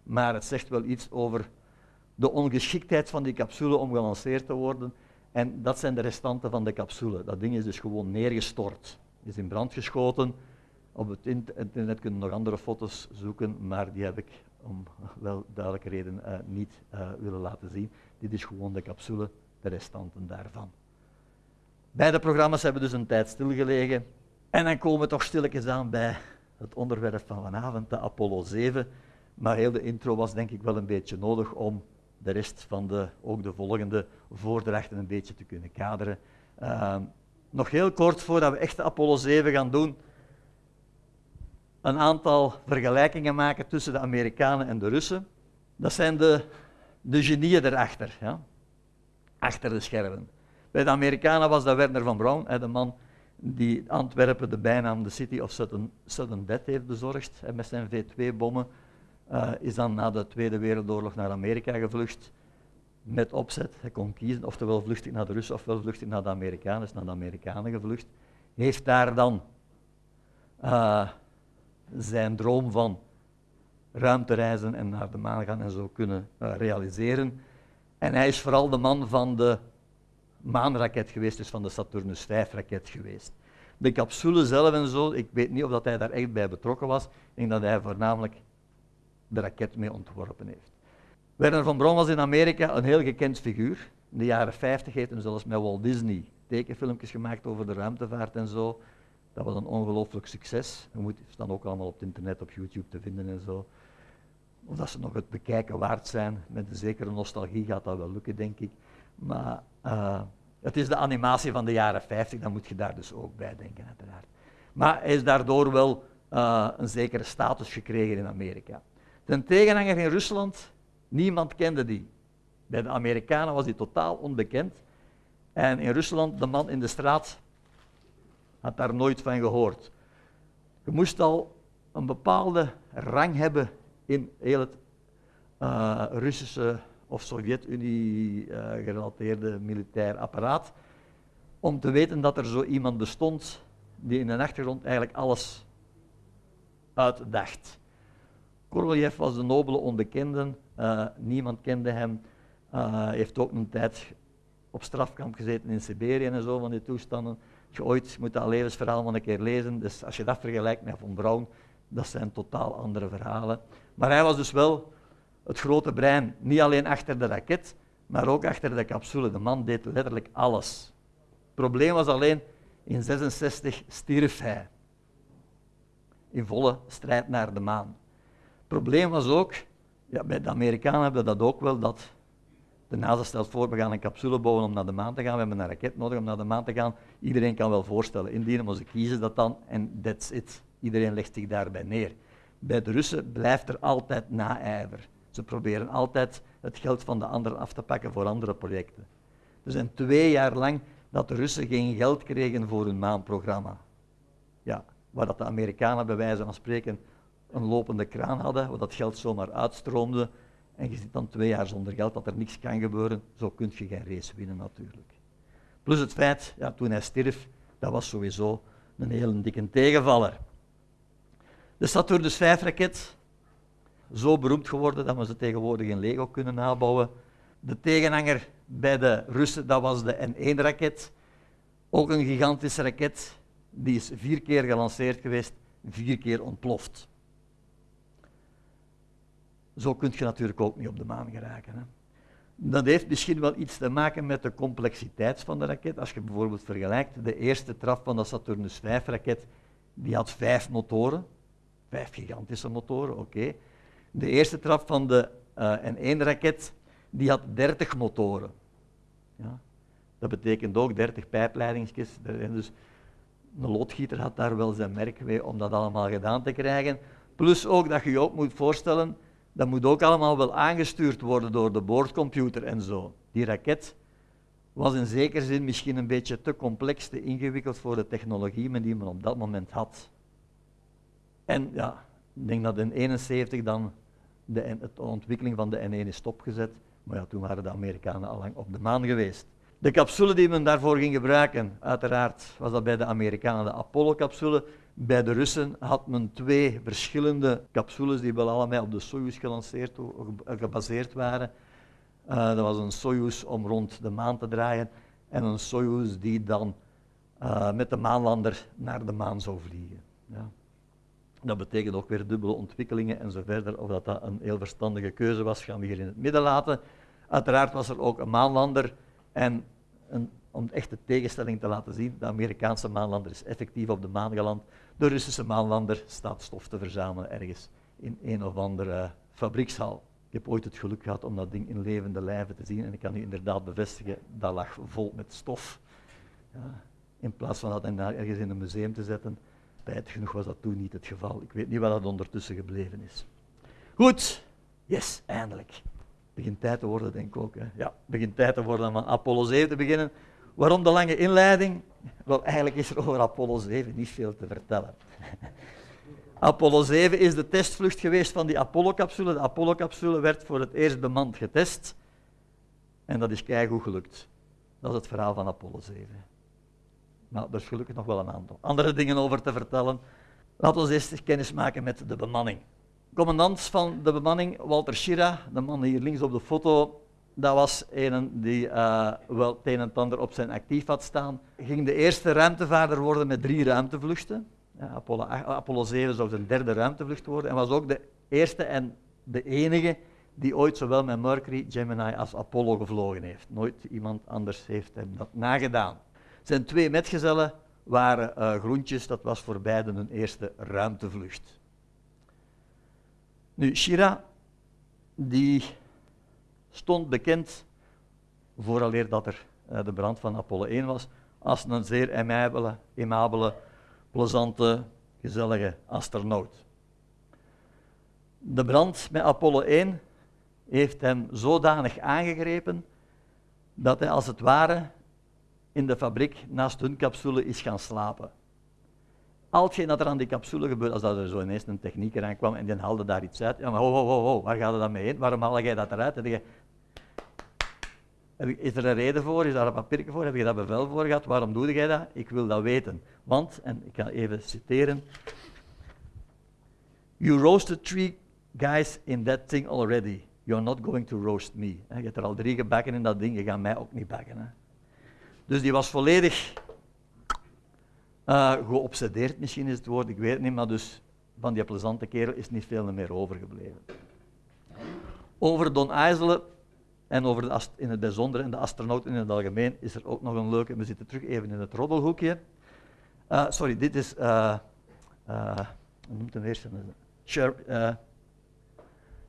Speaker 1: Maar het zegt wel iets over de ongeschiktheid van die capsule om gelanceerd te worden. En dat zijn de restanten van de capsule. Dat ding is dus gewoon neergestort. Is in brand geschoten. Op het internet kunnen nog andere foto's zoeken, maar die heb ik om wel duidelijke reden uh, niet uh, willen laten zien. Dit is gewoon de capsule, de restanten daarvan. Beide programma's hebben dus een tijd stilgelegen. En dan komen we toch stilletjes aan bij het onderwerp van vanavond, de Apollo 7. Maar heel de intro was denk ik wel een beetje nodig om de rest van de, ook de volgende voordrachten een beetje te kunnen kaderen. Uh, nog heel kort voordat we echt de Apollo 7 gaan doen, een aantal vergelijkingen maken tussen de Amerikanen en de Russen. Dat zijn de, de genieën erachter, ja? achter de schermen. Bij de Amerikanen was dat Werner van Braun, de man die Antwerpen de bijnaam de City of Sudden, Sudden Death heeft bezorgd met zijn V2-bommen. Uh, is dan na de Tweede Wereldoorlog naar Amerika gevlucht met opzet. Hij kon kiezen, oftewel vlucht ik naar de Russen ofwel vlucht ik naar de Amerikanen. Is naar de Amerikanen gevlucht. Heeft daar dan uh, zijn droom van ruimtereizen en naar de maan gaan en zo kunnen uh, realiseren. En hij is vooral de man van de maanraket geweest, dus van de Saturnus V-raket geweest. De capsule zelf en zo, ik weet niet of dat hij daar echt bij betrokken was. Ik denk dat hij voornamelijk de raket mee ontworpen heeft. Werner von Braun was in Amerika een heel gekend figuur. In de jaren 50 heeft hij zelfs met Walt Disney tekenfilmpjes gemaakt over de ruimtevaart en zo. Dat was een ongelooflijk succes. Je moet staan ook allemaal op het internet, op YouTube te vinden en zo. Of dat ze nog het bekijken waard zijn. Met een zekere nostalgie gaat dat wel lukken, denk ik. Maar uh, Het is de animatie van de jaren 50, daar moet je daar dus ook bij denken, uiteraard. Maar hij is daardoor wel uh, een zekere status gekregen in Amerika. Ten tegenhanger in Rusland, niemand kende die. Bij de Amerikanen was hij totaal onbekend. En in Rusland, de man in de straat, had daar nooit van gehoord. Je moest al een bepaalde rang hebben in heel het uh, Russische of Sovjet-Unie uh, gerelateerde militair apparaat, om te weten dat er zo iemand bestond die in de achtergrond eigenlijk alles uitdacht. Korolev was de nobele onbekende, uh, niemand kende hem. Heeft ook een tijd op strafkamp gezeten in Siberië en zo van die toestanden. Je ooit moet dat levensverhaal van een keer lezen, dus als je dat vergelijkt met Von Braun, dat zijn totaal andere verhalen. Maar hij was dus wel het grote brein, niet alleen achter de raket, maar ook achter de capsule. De man deed letterlijk alles. Het probleem was alleen, in 66 stierf hij. In volle strijd naar de maan. Het probleem was ook, ja, bij de Amerikanen hebben dat ook wel, dat de NASA stelt voor, we gaan een capsule bouwen om naar de maan te gaan, we hebben een raket nodig om naar de maan te gaan. Iedereen kan wel voorstellen, indienen, maar ze kiezen dat dan en that's it. Iedereen legt zich daarbij neer. Bij de Russen blijft er altijd naijver. Ze proberen altijd het geld van de anderen af te pakken voor andere projecten. Er zijn twee jaar lang dat de Russen geen geld kregen voor hun maanprogramma. Ja, waar dat de Amerikanen bij wijze van spreken een lopende kraan hadden, waar dat geld zomaar uitstroomde. En je zit dan twee jaar zonder geld, dat er niks kan gebeuren. Zo kun je geen race winnen natuurlijk. Plus het feit, ja, toen hij stierf, dat was sowieso een hele dikke tegenvaller. De Saturnus 5-raket, zo beroemd geworden dat we ze tegenwoordig in Lego kunnen nabouwen. De tegenhanger bij de Russen, dat was de N1-raket. Ook een gigantische raket, die is vier keer gelanceerd geweest, vier keer ontploft. Zo kun je natuurlijk ook niet op de maan geraken. Hè. Dat heeft misschien wel iets te maken met de complexiteit van de raket. Als je bijvoorbeeld vergelijkt, de eerste traf van de Saturnus 5-raket, die had vijf motoren. Vijf gigantische motoren, oké. De eerste trap van de uh, N1-raket die had 30 motoren. Ja. Dat betekent ook 30 pijpleidingsjes. Dus een loodgieter had daar wel zijn merk mee om dat allemaal gedaan te krijgen. Plus ook dat je je ook moet voorstellen, dat moet ook allemaal wel aangestuurd worden door de boordcomputer en zo. Die raket was in zekere zin misschien een beetje te complex, te ingewikkeld voor de technologie die men op dat moment had. En ja, ik denk dat in 1971 dan de, de ontwikkeling van de N1 is stopgezet. Maar ja, toen waren de Amerikanen al lang op de maan geweest. De capsule die men daarvoor ging gebruiken, uiteraard was dat bij de Amerikanen de Apollo-capsule. Bij de Russen had men twee verschillende capsules die wel allemaal op de Soyuz gelanceerd, gebaseerd waren. Uh, dat was een Soyuz om rond de maan te draaien en een Soyuz die dan uh, met de maanlander naar de maan zou vliegen. Ja. Dat betekent ook weer dubbele ontwikkelingen en zo verder. Of dat, dat een heel verstandige keuze was, gaan we hier in het midden laten. Uiteraard was er ook een maanlander en een, om echt de tegenstelling te laten zien, de Amerikaanse maanlander is effectief op de maan geland. De Russische maanlander staat stof te verzamelen ergens in een of andere fabriekshal. Ik heb ooit het geluk gehad om dat ding in levende lijven te zien en ik kan u inderdaad bevestigen, dat lag vol met stof. Ja, in plaats van dat ergens in een museum te zetten, Spijtig genoeg was dat toen niet het geval. Ik weet niet wat dat ondertussen gebleven is. Goed, yes, eindelijk. Het begint tijd te worden, denk ik ook. Hè. Ja, het begint tijd te worden om aan Apollo 7 te beginnen. Waarom de lange inleiding? Wel, eigenlijk is er over Apollo 7 niet veel te vertellen. Apollo 7 is de testvlucht geweest van die Apollo-capsule. De Apollo-capsule werd voor het eerst bemand getest. En dat is keigoed gelukt. Dat is het verhaal van Apollo 7. Maar er is gelukkig nog wel een aantal andere dingen over te vertellen. Laten we eerst kennis maken met de bemanning. Commandant van de bemanning, Walter Schira, de man hier links op de foto, dat was een die uh, wel het een en ander op zijn actief had staan. Ging de eerste ruimtevaarder worden met drie ruimtevluchten. Ja, Apollo, Apollo 7 zou zijn derde ruimtevlucht worden en was ook de eerste en de enige die ooit zowel met Mercury, Gemini als Apollo gevlogen heeft. Nooit iemand anders heeft hem dat nagedaan. Zijn twee metgezellen waren uh, groentjes, dat was voor beiden een eerste ruimtevlucht. Nu, Shira, die stond bekend vooraleer dat er uh, de brand van Apollo 1 was, als een zeer aimabele, plezante, gezellige astronaut. De brand met Apollo 1 heeft hem zodanig aangegrepen dat hij als het ware in de fabriek naast hun capsule is gaan slapen. Al hetgeen dat er aan die capsule gebeurde, als dat er zo ineens een technieker aankwam en die haalde daar iets uit, ja maar ho, ho, waar gaat dan mee heen? Waarom haal jij dat eruit? Is er een reden voor? Is daar een papiertje voor? Heb je dat bevel voor gehad? Waarom doe jij dat? Ik wil dat weten. Want, en ik ga even citeren, You roasted three guys in that thing already. You're not going to roast me. Je hebt er al drie gebakken in dat ding, je gaat mij ook niet bakken. Hè. Dus die was volledig uh, geobsedeerd, misschien is het woord, ik weet het niet, maar dus van die plezante kerel is niet veel meer overgebleven. Over Don IJsselen en over de in het bijzonder en de astronauten in het algemeen is er ook nog een leuke. We zitten terug even in het roddelhoekje. Uh, sorry, dit is. Uh, uh, hoe noemt hem eerst?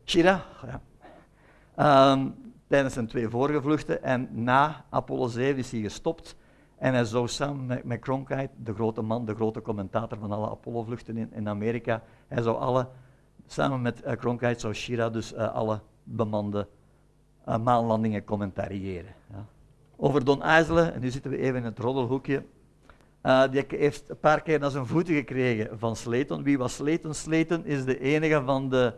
Speaker 1: Shira. Ja. Um, tijdens zijn twee vorige vluchten en na Apollo 7 is hij gestopt. En hij zou samen met, Cronkite, de grote man, de grote commentator van alle Apollo-vluchten in, in, Amerika, hij zou alle, samen met uh, Cronkite zou Shira dus alle bemande uh, maanlandingen commentariëren. Ja. Over Don IJsselen, en nu zitten we even in het roddelhoekje, uh, die heeft een paar keer naar zijn voeten gekregen van Slayton. Wie was Slayton? Slayton is de enige van de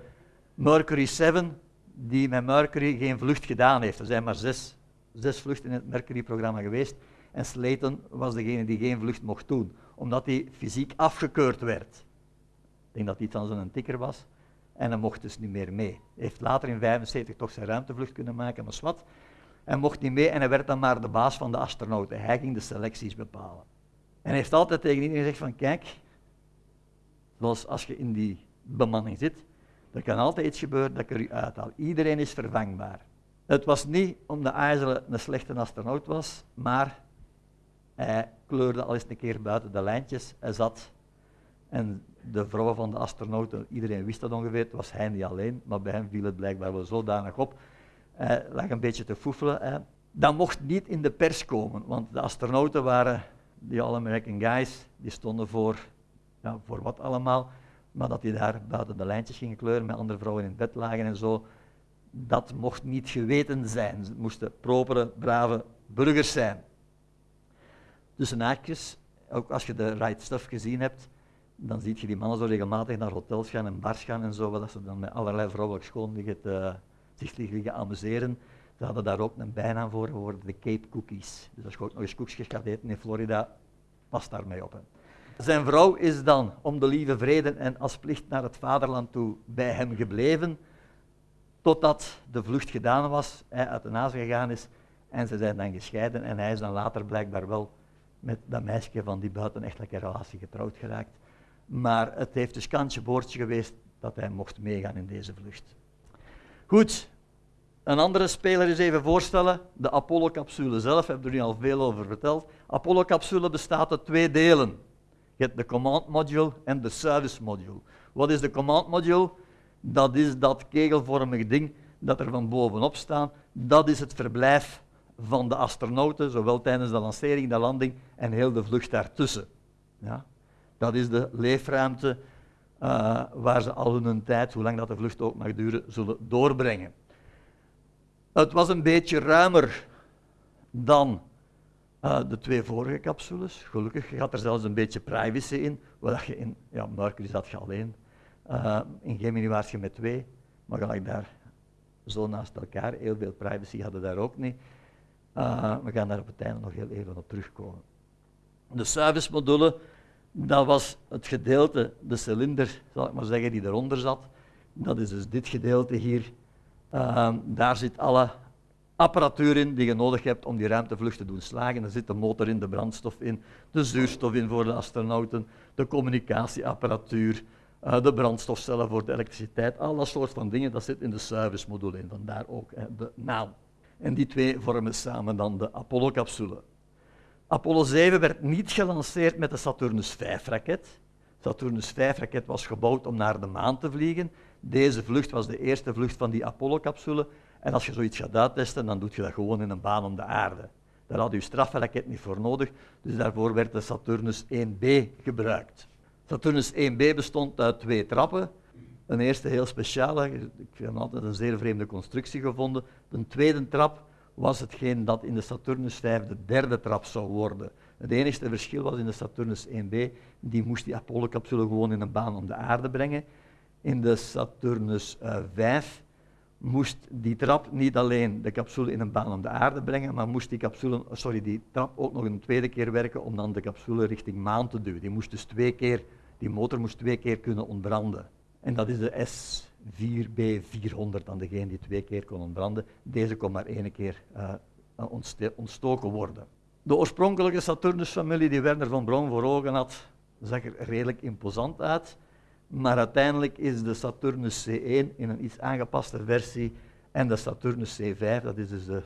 Speaker 1: Mercury 7 die met Mercury geen vlucht gedaan heeft. Er zijn maar zes, zes vluchten in het Mercury-programma geweest. En Slayton was degene die geen vlucht mocht doen, omdat hij fysiek afgekeurd werd. Ik denk dat hij aan zijn tikker was. En hij mocht dus niet meer mee. Hij heeft later in 1975 toch zijn ruimtevlucht kunnen maken, maar wat. Hij mocht niet mee en hij werd dan maar de baas van de astronauten. Hij ging de selecties bepalen. En hij heeft altijd tegen iedereen gezegd van, kijk, zoals als je in die bemanning zit, er kan altijd iets gebeuren dat ik er u. Iedereen is vervangbaar. Het was niet omdat IJsselen een slechte astronaut was, maar hij kleurde al eens een keer buiten de lijntjes. Hij zat en de vrouw van de astronauten, iedereen wist dat ongeveer, het was hij niet alleen, maar bij hem viel het blijkbaar wel zodanig op. Hij lag een beetje te foefelen. Dat mocht niet in de pers komen, want de astronauten waren, die All-American guys, die stonden voor, ja, voor wat allemaal, maar dat die daar buiten de lijntjes gingen kleuren, met andere vrouwen in bed lagen en zo, dat mocht niet geweten zijn. Ze moesten propere, brave burgers zijn. Tussen haakjes, ook als je de right stuff gezien hebt, dan zie je die mannen zo regelmatig naar hotels gaan en bars gaan en zo, dat ze dan met allerlei vrouwelijk schoon zich liggen amuseren. Ze hadden daar ook een bijnaam voor, geworden, de Cape Cookies. Dus als je ook nog eens koekjes gaat eten in Florida, pas daarmee op. Zijn vrouw is dan om de lieve vrede en als plicht naar het vaderland toe bij hem gebleven, totdat de vlucht gedaan was, hij uit de naast gegaan is en ze zijn dan gescheiden en hij is dan later blijkbaar wel met dat meisje van die buitenechtelijke relatie getrouwd geraakt. Maar het heeft dus kantje boordje geweest dat hij mocht meegaan in deze vlucht. Goed, een andere speler is even voorstellen. De Apollo-capsule zelf, heb er nu al veel over verteld. Apollo-capsule bestaat uit twee delen. Je hebt de command module en de service module. Wat is de command module? Dat is dat kegelvormige ding dat er van bovenop staat. Dat is het verblijf van de astronauten, zowel tijdens de lancering, de landing en heel de vlucht daartussen. Ja? Dat is de leefruimte uh, waar ze al hun tijd, hoe lang dat de vlucht ook mag duren, zullen doorbrengen. Het was een beetje ruimer dan uh, de twee vorige capsules. Gelukkig had er zelfs een beetje privacy in. Wat je in ja, Mercury zat je alleen. Uh, in Gemini was je met twee, maar gelijk daar zo naast elkaar. Heel veel privacy hadden daar ook niet. We gaan daar op het einde nog heel even op terugkomen. De service-module, dat was het gedeelte, de cilinder, zal ik maar zeggen, die eronder zat. Dat is dus dit gedeelte hier. Uh, daar zit alle apparatuur in die je nodig hebt om die ruimtevlucht te doen slagen. Er zit de motor in, de brandstof in, de zuurstof in voor de astronauten, de communicatieapparatuur, uh, de brandstofcellen voor de elektriciteit, al dat soort van dingen, dat zit in de service-module in, vandaar ook de naam. En die twee vormen samen dan de Apollo-capsule. Apollo 7 werd niet gelanceerd met de Saturnus 5-raket. Saturnus 5-raket was gebouwd om naar de maan te vliegen. Deze vlucht was de eerste vlucht van die Apollo-capsule. En als je zoiets gaat uittesten, dan doe je dat gewoon in een baan om de aarde. Daar had u strafraket niet voor nodig, dus daarvoor werd de Saturnus 1B gebruikt. Saturnus 1B bestond uit twee trappen. Een eerste heel speciale, ik heb altijd een zeer vreemde constructie gevonden. De tweede trap was hetgeen dat in de Saturnus 5 de derde trap zou worden. Het enige verschil was in de Saturnus 1B, die moest die Apollo-capsule gewoon in een baan om de aarde brengen. In de Saturnus uh, eh, 5 moest die trap niet alleen de capsule in een baan om de aarde brengen, maar moest die, capsule, sorry, die trap ook nog een tweede keer werken om dan de capsule richting maan te duwen. Die, moest dus twee keer, die motor moest twee keer kunnen ontbranden. En dat is de S4B400, dan degene die twee keer kon ontbranden. Deze kon maar één keer uh, ontstoken worden. De oorspronkelijke Saturnus-familie die Werner van Braun voor ogen had, zag er redelijk imposant uit. Maar uiteindelijk is de Saturnus C1 in een iets aangepaste versie en de Saturnus C5, dat is dus de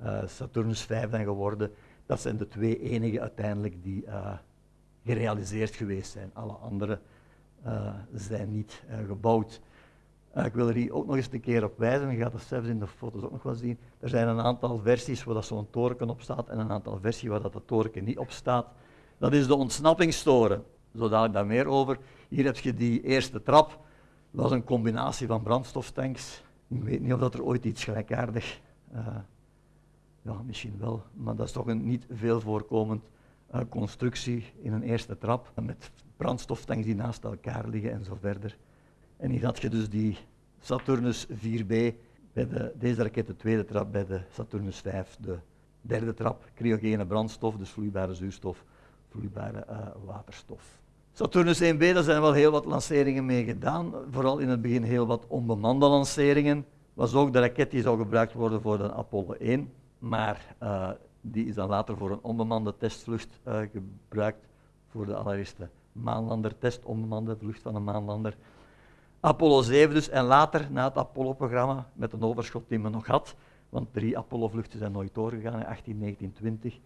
Speaker 1: uh, Saturnus 5 dan geworden, dat zijn de twee enige uiteindelijk die gerealiseerd geweest zijn. Alle andere zijn niet gebouwd. Ik wil er hier ook nog eens een keer op wijzen, je gaat het zelfs in de foto's ook nog wel zien. Er zijn een aantal versies waar zo'n toren op staat en een aantal versies waar dat toren niet op staat. Dat is de ontsnappingstoren. Zo dadelijk daar meer over. Hier heb je die eerste trap. Dat was een combinatie van brandstoftanks. Ik weet niet of dat er ooit iets gelijkaardig, uh, ja misschien wel, maar dat is toch een niet veel voorkomend uh, constructie in een eerste trap. Met brandstoftanks die naast elkaar liggen en zo verder. En hier had je dus die Saturnus 4B, bij de, deze raket de tweede trap, bij de Saturnus 5 de derde trap, cryogene brandstof, dus vloeibare zuurstof, vloeibare uh, waterstof. Saturnus 1B, daar zijn wel heel wat lanceringen mee gedaan. Vooral in het begin heel wat onbemande lanceringen. Was ook de raket die zou gebruikt worden voor de Apollo 1. Maar uh, die is dan later voor een onbemande testvlucht uh, gebruikt. Voor de allereerste maanlander-test, onbemande vlucht van een maanlander. Apollo 7 dus, en later, na het Apollo-programma, met een overschot die men nog had, want drie Apollo-vluchten zijn nooit doorgegaan, in 18, 19, 20,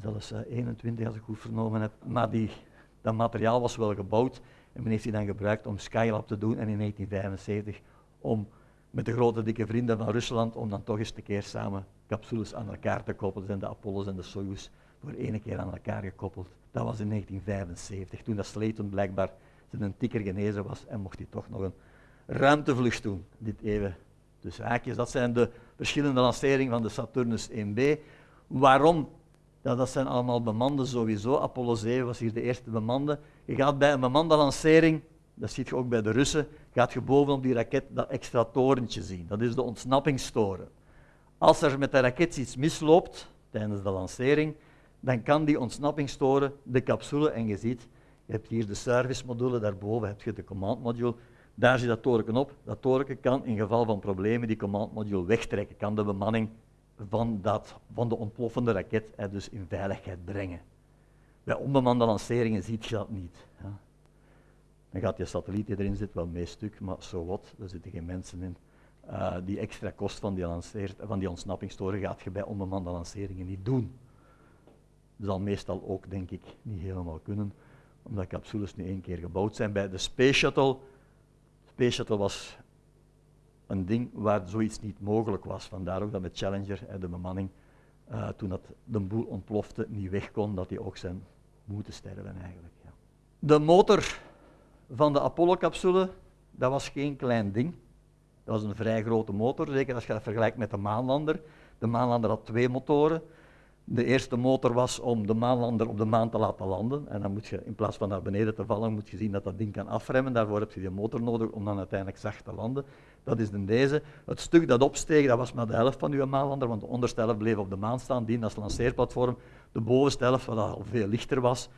Speaker 1: zelfs uh, 21 als ik goed vernomen heb. Maar die dat materiaal was wel gebouwd en men heeft die dan gebruikt om Skylab te doen en in 1975 om met de grote dikke vrienden van Rusland om dan toch eens een keer samen capsules aan elkaar te koppelen. zijn de Apollos en de Soyuz voor één keer aan elkaar gekoppeld. Dat was in 1975, toen dat Slayton blijkbaar zijn tikker genezen was en mocht hij toch nog een ruimtevlucht doen. Dit even dus haakjes. Dat zijn de verschillende lanceringen van de Saturnus 1B. Waarom ja, dat zijn allemaal bemanden sowieso. Apollo 7 was hier de eerste bemande. Je gaat bij een bemande lancering, dat ziet je ook bij de Russen, gaat je bovenop die raket dat extra torentje zien. Dat is de ontsnappingstoren. Als er met de raket iets misloopt tijdens de lancering, dan kan die ontsnappingstoren de capsule, en je ziet, je hebt hier de servicemodule, daarboven heb je de command module, daar zit dat toren op. Dat toren kan in geval van problemen die command module wegtrekken, kan de bemanning van, dat, van de ontploffende raket hè, dus in veiligheid brengen. Bij onbemande lanceringen ziet je dat niet. Dan gaat je satelliet die erin zit wel mee stuk, maar zo wat, er zitten geen mensen in. Uh, die extra kost van die, lanceert, van die ontsnappingstoren gaat je bij onbemande lanceringen niet doen. Dat zal meestal ook, denk ik, niet helemaal kunnen, omdat capsules nu één keer gebouwd zijn. Bij de Space Shuttle, Space Shuttle was een ding waar zoiets niet mogelijk was. Vandaar ook dat met Challenger, de bemanning, uh, toen dat de boel ontplofte, niet weg kon, dat hij ook zijn moeten sterven eigenlijk. Ja. De motor van de Apollo-capsule, dat was geen klein ding. Dat was een vrij grote motor, zeker als je dat vergelijkt met de maanlander. De maanlander had twee motoren. De eerste motor was om de maanlander op de maan te laten landen. En dan moet je, in plaats van naar beneden te vallen, moet je zien dat dat ding kan afremmen. Daarvoor heb je die motor nodig om dan uiteindelijk zacht te landen. Dat is dan deze. Het stuk dat opsteeg, dat was maar de helft van uw maanlander, want de onderste helft bleef op de maan staan, die als lanceerplatform. De bovenste helft, wat al veel lichter was,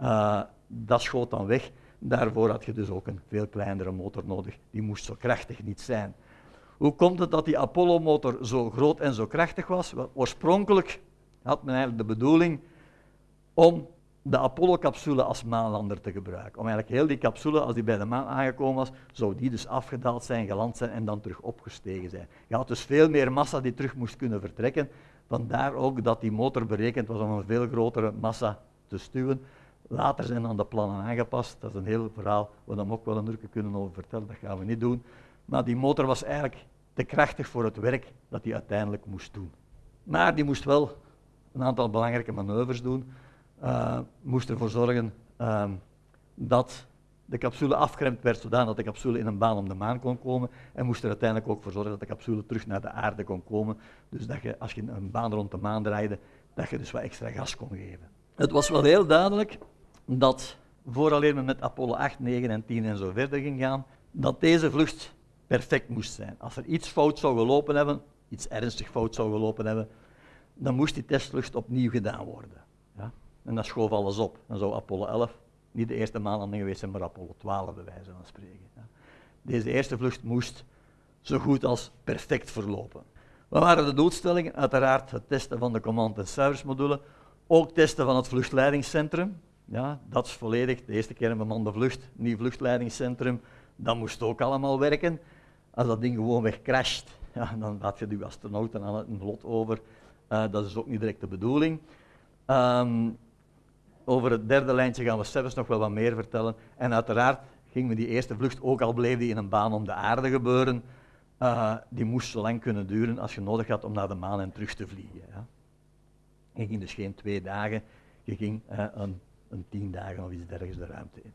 Speaker 1: uh, dat schoot dan weg. Daarvoor had je dus ook een veel kleinere motor nodig. Die moest zo krachtig niet zijn. Hoe komt het dat die Apollo-motor zo groot en zo krachtig was? Wel, oorspronkelijk had men eigenlijk de bedoeling om de Apollo-capsule als maanlander te gebruiken. Om eigenlijk heel die capsule, als die bij de maan aangekomen was, zou die dus afgedaald zijn, geland zijn en dan terug opgestegen zijn. Je had dus veel meer massa die terug moest kunnen vertrekken. Vandaar ook dat die motor berekend was om een veel grotere massa te stuwen. Later zijn dan de plannen aangepast. Dat is een heel verhaal waar we ook wel een uur kunnen over vertellen. Dat gaan we niet doen. Maar die motor was eigenlijk te krachtig voor het werk dat hij uiteindelijk moest doen. Maar die moest wel een aantal belangrijke manoeuvres doen. Uh, moest ervoor zorgen uh, dat de capsule afgeremd werd zodat de capsule in een baan om de maan kon komen en moest er uiteindelijk ook voor zorgen dat de capsule terug naar de aarde kon komen. Dus dat je als je een baan rond de maan draaide, dat je dus wat extra gas kon geven. Het was wel heel duidelijk dat vooraleer men met Apollo 8, 9 en 10 en zo verder ging gaan, dat deze vlucht perfect moest zijn. Als er iets fout zou gelopen hebben, iets ernstig fout zou gelopen hebben, dan moest die testvlucht opnieuw gedaan worden. Ja? En dat schoof alles op. Dan zou Apollo 11 niet de eerste maanlanding geweest zijn, maar Apollo 12 bij wijze van spreken. Ja? Deze eerste vlucht moest zo goed als perfect verlopen. Wat waren de doelstellingen? Uiteraard het testen van de command- en service module, ook testen van het vluchtleidingscentrum. Ja, dat is volledig de eerste keer een bemande vlucht, nieuw vluchtleidingscentrum. Dat moest ook allemaal werken. Als dat ding gewoon weg crasht, ja, dan laat je de astronauten aan het lot over. Uh, dat is ook niet direct de bedoeling. Um, over het derde lijntje gaan we zelfs nog wel wat meer vertellen. En uiteraard gingen we die eerste vlucht, ook al bleef die in een baan om de aarde gebeuren, uh, die moest zo lang kunnen duren als je nodig had om naar de maan en terug te vliegen. Ja. Je ging dus geen twee dagen, je ging uh, een, een, tien dagen of iets dergelijks de ruimte in.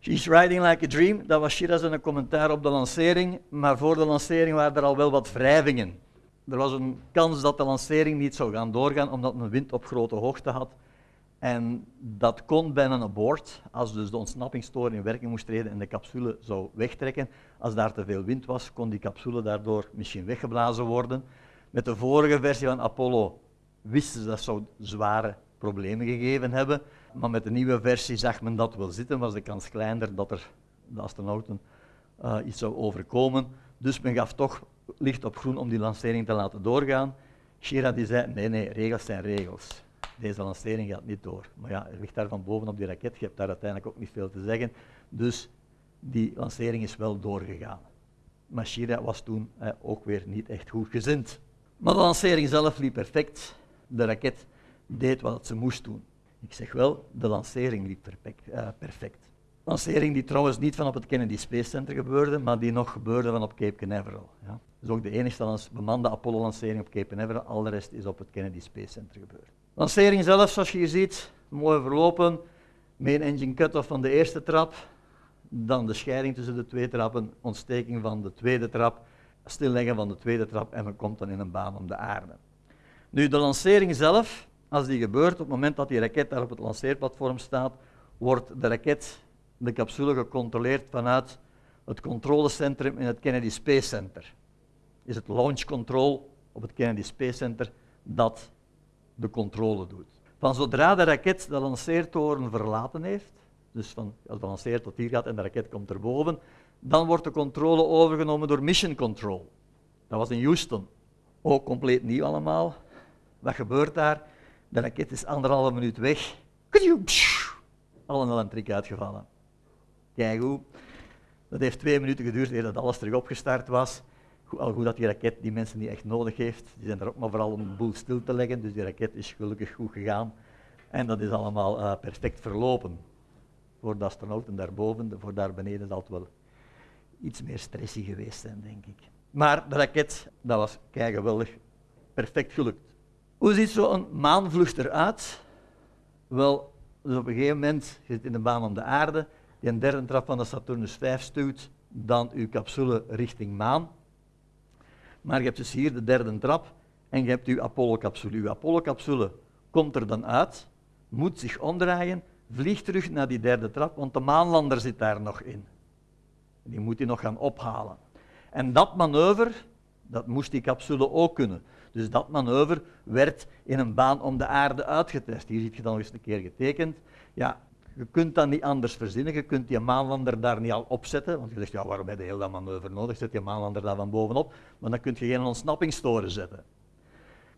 Speaker 1: She's riding like a dream, dat was Shiraz een commentaar op de lancering, maar voor de lancering waren er al wel wat wrijvingen. Er was een kans dat de lancering niet zou gaan doorgaan, omdat men wind op grote hoogte had. En dat kon bij een abort, als dus de ontsnappingstoren in werking moest treden en de capsule zou wegtrekken. Als daar te veel wind was, kon die capsule daardoor misschien weggeblazen worden. Met de vorige versie van Apollo wisten ze dat zou zware problemen gegeven hebben. Maar met de nieuwe versie zag men dat wel zitten, was de kans kleiner dat er de astronauten uh, iets zou overkomen. Dus men gaf toch licht op groen om die lancering te laten doorgaan. Shira die zei, nee, nee, regels zijn regels. Deze lancering gaat niet door. Maar ja, er ligt daar van boven op die raket, je hebt daar uiteindelijk ook niet veel te zeggen. Dus die lancering is wel doorgegaan. Maar Shira was toen eh, ook weer niet echt goed gezind. Maar de lancering zelf liep perfect. De raket deed wat ze moest doen. Ik zeg wel, de lancering liep perfect. Uh, perfect. Lancering die trouwens niet van op het Kennedy Space Center gebeurde, maar die nog gebeurde van op Cape Canaveral. Ja. Is ook de enige bemande Apollo-lancering op Cape Canaveral. Al de rest is op het Kennedy Space Center gebeurd. Lancering zelf, zoals je hier ziet, mooi verlopen. Main engine cut-off van de eerste trap. Dan de scheiding tussen de twee trappen, ontsteking van de tweede trap, stilleggen van de tweede trap en men komt dan in een baan om de aarde. Nu, de lancering zelf, als die gebeurt, op het moment dat die raket daar op het lanceerplatform staat, wordt de raket, de capsule, gecontroleerd vanuit het controlecentrum in het Kennedy Space Center. Is het launch control op het Kennedy Space Center dat de controle doet. Van zodra de raket de lanceertoren verlaten heeft, dus van, als de lanceer tot hier gaat en de raket komt erboven, dan wordt de controle overgenomen door Mission Control. Dat was in Houston. Ook compleet nieuw allemaal. Wat gebeurt daar? De raket is anderhalve minuut weg. Al een elektriek uitgevallen. Hoe. Dat heeft twee minuten geduurd eer dat alles terug opgestart was. Al goed dat die raket die mensen niet echt nodig heeft. Die zijn er ook maar vooral om de boel stil te leggen. Dus die raket is gelukkig goed gegaan. En dat is allemaal uh, perfect verlopen. Voor de astronauten daarboven, voor daar beneden zal het wel iets meer stressy geweest zijn, denk ik. Maar de raket, dat was kei geweldig, perfect gelukt. Hoe ziet zo'n maanvlucht eruit? Wel, dus op een gegeven moment, zit in de baan om de aarde, die derde trap van de Saturnus 5 stuurt, dan uw capsule richting maan. Maar je hebt dus hier de derde trap en je hebt uw Apollo-capsule. Uw Apollo-capsule komt er dan uit, moet zich omdraaien, vliegt terug naar die derde trap, want de maanlander zit daar nog in. Die moet hij nog gaan ophalen. En dat manoeuvre, dat moest die capsule ook kunnen. Dus dat manoeuvre werd in een baan om de aarde uitgetest. Hier ziet je dan eens een keer getekend. Ja, je kunt dat niet anders verzinnen. Je kunt die maanlander daar niet al opzetten. Want je zegt, ja, waarom heb je heel dat manoeuvre nodig? Zet je maanlander daar van bovenop. Maar dan kun je geen ontsnappingstoren zetten.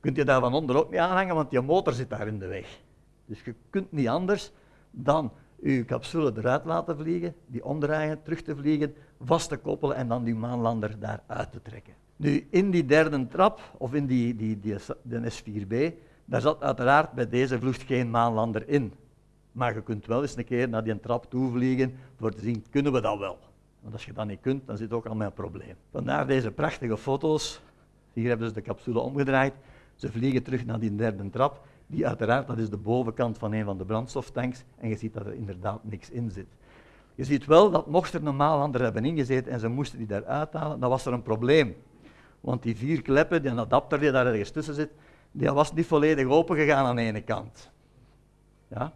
Speaker 1: Kunt je daar van onder ook niet aanhangen, want je motor zit daar in de weg. Dus je kunt niet anders dan je capsule eruit laten vliegen, die omdraaien, terug te vliegen, vast te koppelen en dan die maanlander daar uit te trekken. Nu, in die derde trap, of in die, die, die, de S4B, daar zat uiteraard bij deze vlucht geen maanlander in. Maar je kunt wel eens een keer naar die trap toe vliegen voor te zien, kunnen we dat wel? Want als je dat niet kunt, dan zit ook al mijn probleem. Vandaar deze prachtige foto's. Hier hebben ze de capsule omgedraaid. Ze vliegen terug naar die derde trap. Die uiteraard, dat is de bovenkant van een van de brandstoftanks en je ziet dat er inderdaad niks in zit. Je ziet wel dat mocht er normaal anderen hebben ingezeten en ze moesten die daar uithalen, dan was er een probleem. Want die vier kleppen, die adapter die daar ergens tussen zit, die was niet volledig open gegaan aan de ene kant. Ja?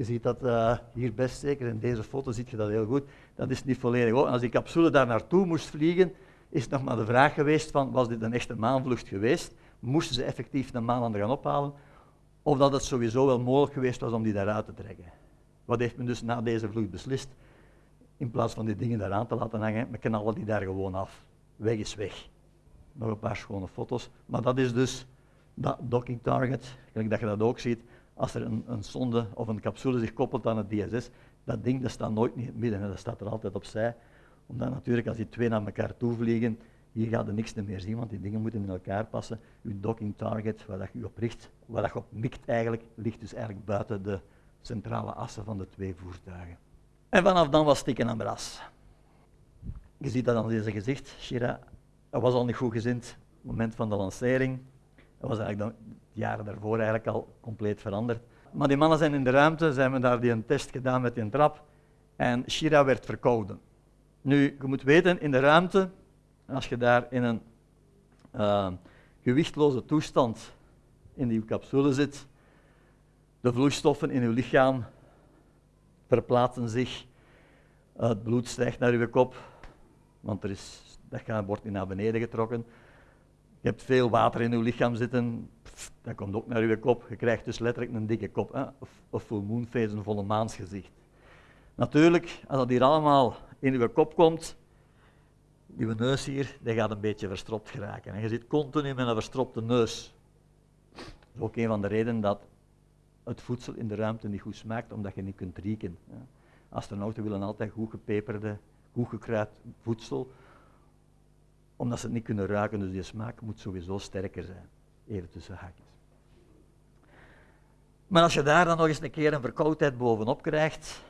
Speaker 1: Je ziet dat uh, hier best zeker, in deze foto zie je dat heel goed, dat is niet volledig. Als die capsule daar naartoe moest vliegen, is nog maar de vraag geweest van, was dit een echte maanvlucht geweest? Moesten ze effectief de maan gaan ophalen? Of dat het sowieso wel mogelijk geweest was om die daaruit te trekken? Wat heeft men dus na deze vlucht beslist? In plaats van die dingen daaraan te laten hangen, we knallen die daar gewoon af. Weg is weg. Nog een paar schone foto's. Maar dat is dus dat docking target, gelijk dat je dat ook ziet. Als er een, een sonde of een capsule zich koppelt aan het DSS, dat ding dat staat nooit in het midden, dat staat er altijd opzij. Omdat natuurlijk als die twee naar elkaar toe vliegen, hier gaat er niks meer zien, want die dingen moeten in elkaar passen. Uw docking target, waar dat je op richt, waar dat je op mikt eigenlijk, ligt dus eigenlijk buiten de centrale assen van de twee voertuigen. En vanaf dan was stikken aan bras. Je ziet dat aan deze gezicht. Shira dat was al niet goed gezind op het moment van de lancering. Dat was eigenlijk de jaren daarvoor eigenlijk al compleet veranderd. Maar die mannen zijn in de ruimte, ze hebben daar die een test gedaan met die trap en Shira werd verkouden. Nu, je moet weten, in de ruimte, als je daar in een uh, gewichtloze toestand in die capsule zit, de vloeistoffen in je lichaam verplaatsen zich, het bloed stijgt naar je kop, want er is, dat wordt naar beneden getrokken. Je hebt veel water in je lichaam zitten, dat komt ook naar je kop. Je krijgt dus letterlijk een dikke kop, hè? Of, full moon een volle maansgezicht. Natuurlijk, als dat hier allemaal in je kop komt, je neus hier, die gaat een beetje verstropt geraken. En je zit continu met een verstropte neus. Dat is ook een van de redenen dat het voedsel in de ruimte niet goed smaakt, omdat je niet kunt rieken. Astronauten willen altijd goed gepeperde, goed gekruid voedsel, omdat ze het niet kunnen ruiken, dus die smaak moet sowieso sterker zijn. Even tussen haakjes. Maar als je daar dan nog eens een keer een verkoudheid bovenop krijgt,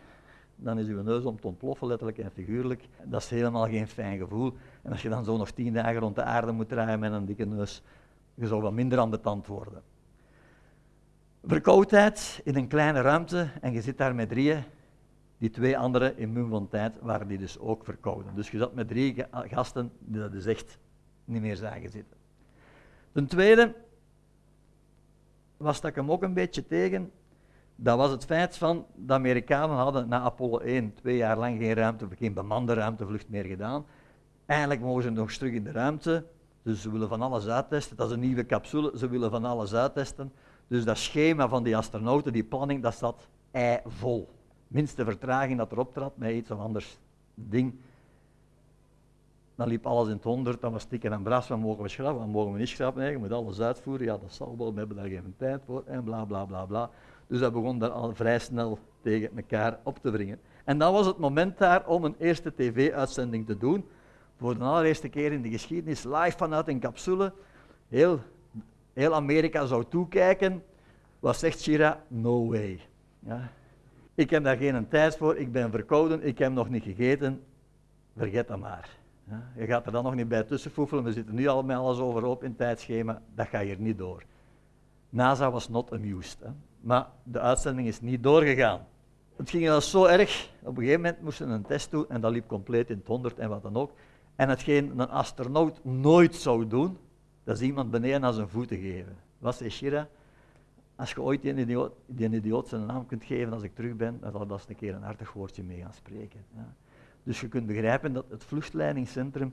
Speaker 1: dan is je neus om te ontploffen, letterlijk en figuurlijk. Dat is helemaal geen fijn gevoel. En als je dan zo nog tien dagen rond de aarde moet draaien met een dikke neus, je zou wat minder aan de tand worden. Verkoudheid in een kleine ruimte en je zit daar met drieën. Die twee anderen in van tijd waren die dus ook verkouden. Dus je zat met drie gasten die dat dus echt niet meer zagen zitten. Ten tweede was dat ik hem ook een beetje tegen. Dat was het feit van de Amerikanen hadden na Apollo 1 twee jaar lang geen ruimte, geen bemande ruimtevlucht meer gedaan. Eindelijk mogen ze nog eens terug in de ruimte. Dus ze willen van alles uittesten. Dat is een nieuwe capsule. Ze willen van alles uittesten. Dus dat schema van die astronauten, die planning, dat zat vol. Minste vertraging dat erop trad met iets of anders ding. Dan liep alles in het honderd, dan was stikken en bras, wat mogen we schrappen, wat mogen we niet schrappen, nee, je moet alles uitvoeren, ja dat zal wel, we hebben daar geen tijd voor, en bla bla bla bla. Dus dat begon daar al vrij snel tegen elkaar op te wringen. En dan was het moment daar om een eerste tv-uitzending te doen, voor de allereerste keer in de geschiedenis, live vanuit een capsule. Heel heel Amerika zou toekijken, wat zegt Shira? No way. Ja. Ik heb daar geen tijd voor, ik ben verkouden, ik heb nog niet gegeten, vergeet dat maar. Je gaat er dan nog niet bij tussenfoefelen, we zitten nu al met alles overhoop in het tijdschema, dat gaat hier niet door. NASA was not amused, hè. maar de uitzending is niet doorgegaan. Het ging wel zo erg, op een gegeven moment moesten we een test doen en dat liep compleet in het honderd en wat dan ook. En hetgeen een astronaut nooit zou doen, dat is iemand beneden aan zijn voeten geven. Zei Shira? Als je ooit die idioot, die zijn naam kunt geven als ik terug ben, dan zal dat eens een keer een hartig woordje mee gaan spreken. Ja. Dus je kunt begrijpen dat het vluchtleidingscentrum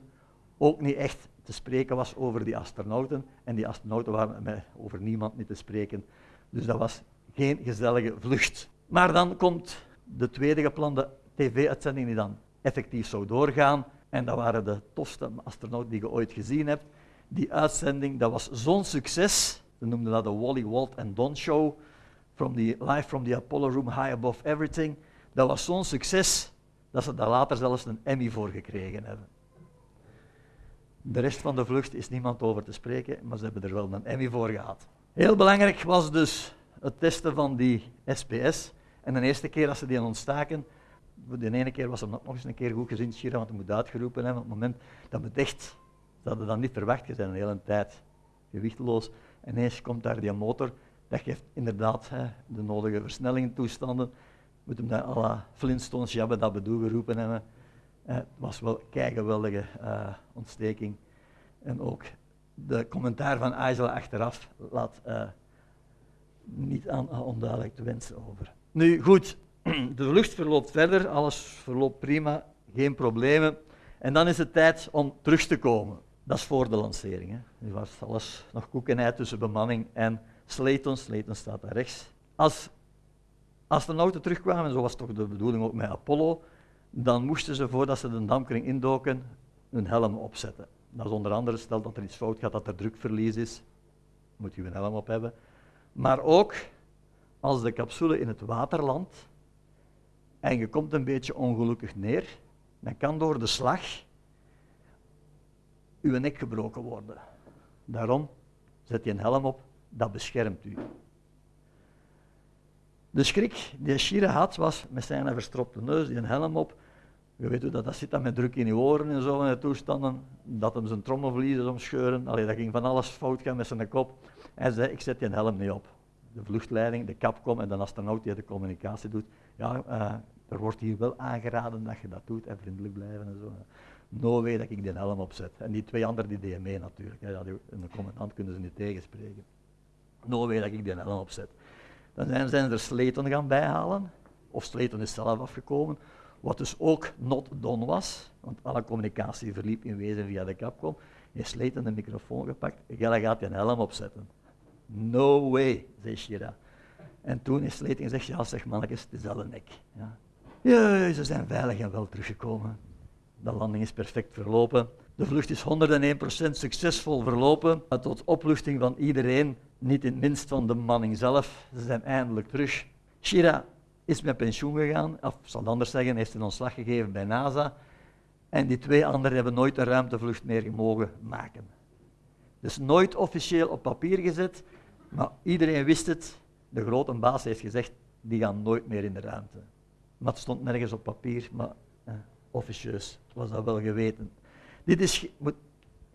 Speaker 1: ook niet echt te spreken was over die astronauten. En die astronauten waren over niemand niet te spreken. Dus dat was geen gezellige vlucht. Maar dan komt de tweede geplande tv-uitzending die dan effectief zou doorgaan. En dat waren de tofste astronauten die je ooit gezien hebt die uitzending, dat was zo'n succes. Ze noemden dat de Wally, Walt en Don Show. From the, live from the Apollo Room, high above everything. Dat was zo'n succes dat ze daar later zelfs een Emmy voor gekregen hebben. De rest van de vlucht is niemand over te spreken, maar ze hebben er wel een Emmy voor gehad. Heel belangrijk was dus het testen van die SPS. En de eerste keer dat ze die ontstaken, de ene keer was hem nog eens een keer goed gezien, Shira, want hij moet uitgeroepen hebben. Op het moment dat we echt ze hadden dat niet verwacht, je zijn een hele tijd gewichtloos. En ineens komt daar die motor Dat geeft inderdaad hè, de nodige versnellingtoestanden. Moet hem dat à la Flintstones dat bedoel geroepen hebben. Eh, het was wel een geweldige uh, ontsteking. En ook de commentaar van Aizela achteraf laat uh, niet aan onduidelijk te wensen over. Nu goed, de vlucht verloopt verder, alles verloopt prima, geen problemen. En dan is het tijd om terug te komen. Dat is voor de lancering. Hè. Nu was alles nog koekenheid tussen bemanning en Slayton. Slayton staat daar rechts. Als astronauten terugkwamen, en zo was toch de bedoeling ook met Apollo, dan moesten ze voordat ze de dampkring indoken hun helm opzetten. Dat is onder andere, stel dat er iets fout gaat, dat er drukverlies is, moet je een helm op hebben. Maar ook als de capsule in het water landt en je komt een beetje ongelukkig neer, dan kan door de slag uw nek gebroken worden. Daarom zet je een helm op, dat beschermt u. De schrik die Shira had, was met zijn verstropte neus, die een helm op. Je weet hoe dat, dat zit dan met druk in je oren en zo in de toestanden, dat hem zijn trommelvliezen omscheuren. Allee, dat ging van alles fout gaan met zijn kop. Hij zei, ik zet die helm niet op. De vluchtleiding, de capcom en de astronaut die de communicatie doet. Ja, uh, er wordt hier wel aangeraden dat je dat doet en vriendelijk blijven en zo. No way dat ik die helm opzet. En die twee anderen die deden mee natuurlijk. Ja, een commandant kunnen ze niet tegenspreken. No way dat ik die helm opzet. Dan zijn, er Sleton gaan bijhalen, of Sleton is zelf afgekomen, wat dus ook not done was, want alle communicatie verliep in wezen via de Capcom. Heeft Sleton de microfoon gepakt, Gelle gaat je een helm opzetten. No way, zei Shira. En toen is Sleton gezegd, ja zeg mannetjes, het is al een nek. Ja. ja, ze zijn veilig en wel teruggekomen. De landing is perfect verlopen. De vlucht is 101% succesvol verlopen, tot opluchting van iedereen, niet in het minst van de manning zelf. Ze zijn eindelijk terug. Shira is met pensioen gegaan, of zal anders zeggen, heeft een ontslag gegeven bij NASA. En die twee anderen hebben nooit een ruimtevlucht meer mogen maken. Dus nooit officieel op papier gezet, maar iedereen wist het. De grote baas heeft gezegd, die gaan nooit meer in de ruimte. Maar het stond nergens op papier, maar eh, officieus was dat wel geweten. Dit is, moet,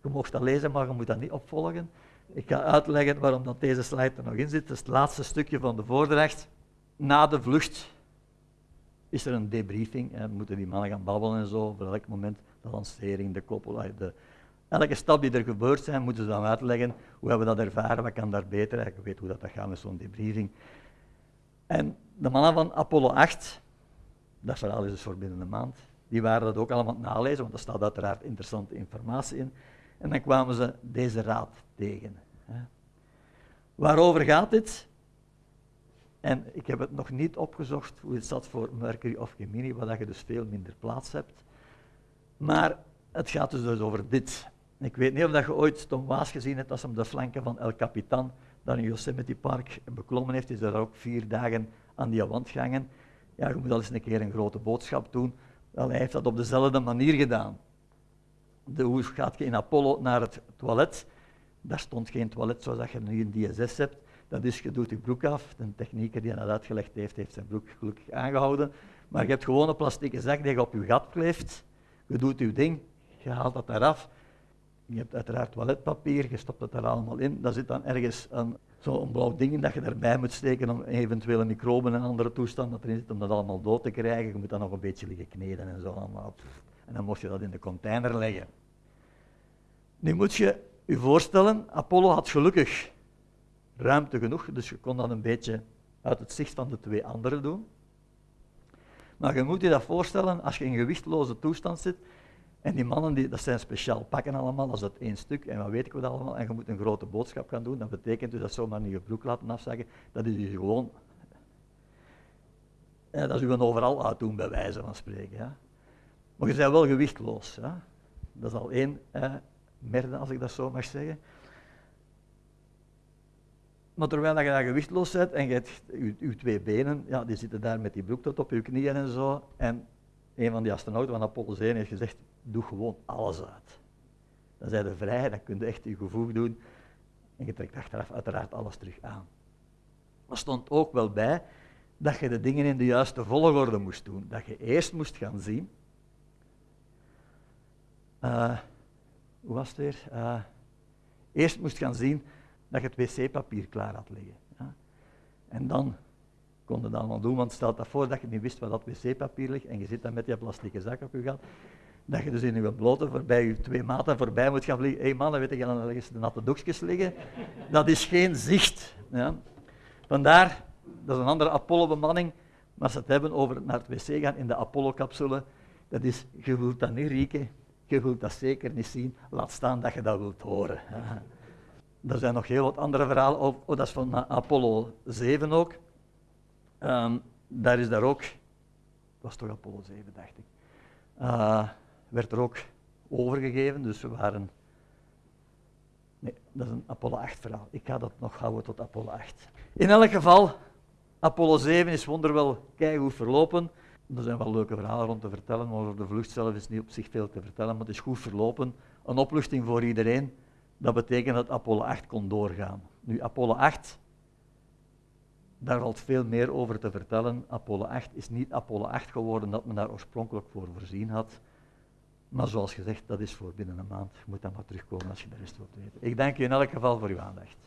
Speaker 1: je mocht dat lezen, maar je moet dat niet opvolgen. Ik ga uitleggen waarom dat deze slide er nog in zit. Dat is het laatste stukje van de voordracht. Na de vlucht is er een debriefing. En moeten die mannen gaan babbelen en zo over elk moment. De lancering, de koppel, de, elke stap die er gebeurd zijn, moeten ze dan uitleggen. Hoe hebben we dat ervaren? Wat kan daar beter? Je weet hoe dat, gaat met zo'n debriefing. En de mannen van Apollo 8, dat verhaal is dus voor binnen een maand, die waren dat ook allemaal nalezen, want er staat uiteraard interessante informatie in. En dan kwamen ze deze raad tegen. Waarover gaat dit? En ik heb het nog niet opgezocht hoe het zat voor Mercury of Gemini, waar je dus veel minder plaats hebt. Maar het gaat dus, dus over dit. Ik weet niet of je ooit Tom Waas gezien hebt als hem de flanken van El Capitan daar in Yosemite Park beklommen heeft. Is daar ook vier dagen aan die wand gehangen. Ja, je moet al eens een keer een grote boodschap doen. Wel, hij heeft dat op dezelfde manier gedaan. De, hoe gaat je in Apollo naar het toilet? Daar stond geen toilet zoals je nu in DSS hebt. Dat is, je doet je broek af. De technieker die dat uitgelegd heeft, heeft zijn broek gelukkig aangehouden. Maar je hebt gewoon een plastieke zak die je op je gat kleeft. Je doet je ding, je haalt dat eraf. Je hebt uiteraard toiletpapier, je stopt het er allemaal in. Daar zit dan ergens zo'n blauw ding in dat je erbij moet steken om eventuele microben en andere toestanden erin zitten, om dat allemaal dood te krijgen. Je moet dan nog een beetje liggen kneden en zo allemaal. En dan moest je dat in de container leggen. Nu moet je je voorstellen, Apollo had gelukkig ruimte genoeg, dus je kon dat een beetje uit het zicht van de twee anderen doen. Maar je moet je dat voorstellen als je in gewichtloze toestand zit en die mannen, die, dat zijn speciaal pakken allemaal, dat is dat één stuk en wat weet ik wat allemaal, en je moet een grote boodschap gaan doen, dat betekent dus dat zomaar niet je broek laten afzeggen, dat is je gewoon, ja, dat is een overal uitdoen bij wijze van spreken. Ja. Maar je bent wel gewichtloos. Dat is al één eh, merde, als ik dat zo mag zeggen. Maar terwijl je daar gewichtloos bent en je hebt je, twee benen, ja, die zitten daar met die broek tot op je knieën en zo. En een van die astronauten van Apollo 1 heeft gezegd, doe gewoon alles uit. Dan zijn je vrij, dan kun je echt je gevoel doen. En je trekt achteraf uiteraard alles terug aan. Er stond ook wel bij dat je de dingen in de juiste volgorde moest doen. Dat je eerst moest gaan zien. Uh, hoe was het weer? Uh, eerst moest gaan zien dat je het wc-papier klaar had liggen. Ja. En dan kon je dat allemaal doen, want stel dat voor dat je niet wist wat dat wc-papier ligt en je zit dan met die plastieke zak op je gat, dat je dus in je blote voorbij je twee maten voorbij moet gaan vliegen. Hé hey mannen, weet je, dan ergens de natte doekjes liggen. Dat is geen zicht. Ja. Vandaar, dat is een andere Apollo-bemanning, maar ze het hebben over naar het wc gaan in de Apollo-capsule, dat is, je wilt dat niet rieken, je wilt dat zeker niet zien, laat staan dat je dat wilt horen. Er zijn nog heel wat andere verhalen oh, dat is van Apollo 7 ook. Um, daar is daar ook, was toch Apollo 7, dacht ik, uh, werd er ook overgegeven, dus we waren, nee, dat is een Apollo 8 verhaal. Ik ga dat nog houden tot Apollo 8. In elk geval, Apollo 7 is wonderwel keigoed verlopen. Er zijn wel leuke verhalen rond te vertellen, maar over de vlucht zelf is niet op zich veel te vertellen, maar het is goed verlopen. Een opluchting voor iedereen. Dat betekent dat Apollo 8 kon doorgaan. Nu, Apollo 8, daar valt veel meer over te vertellen. Apollo 8 is niet Apollo 8 geworden dat men daar oorspronkelijk voor voorzien had. Maar zoals gezegd, dat is voor binnen een maand. Je moet dan maar terugkomen als je de rest wilt weten. Ik dank u in elk geval voor uw aandacht.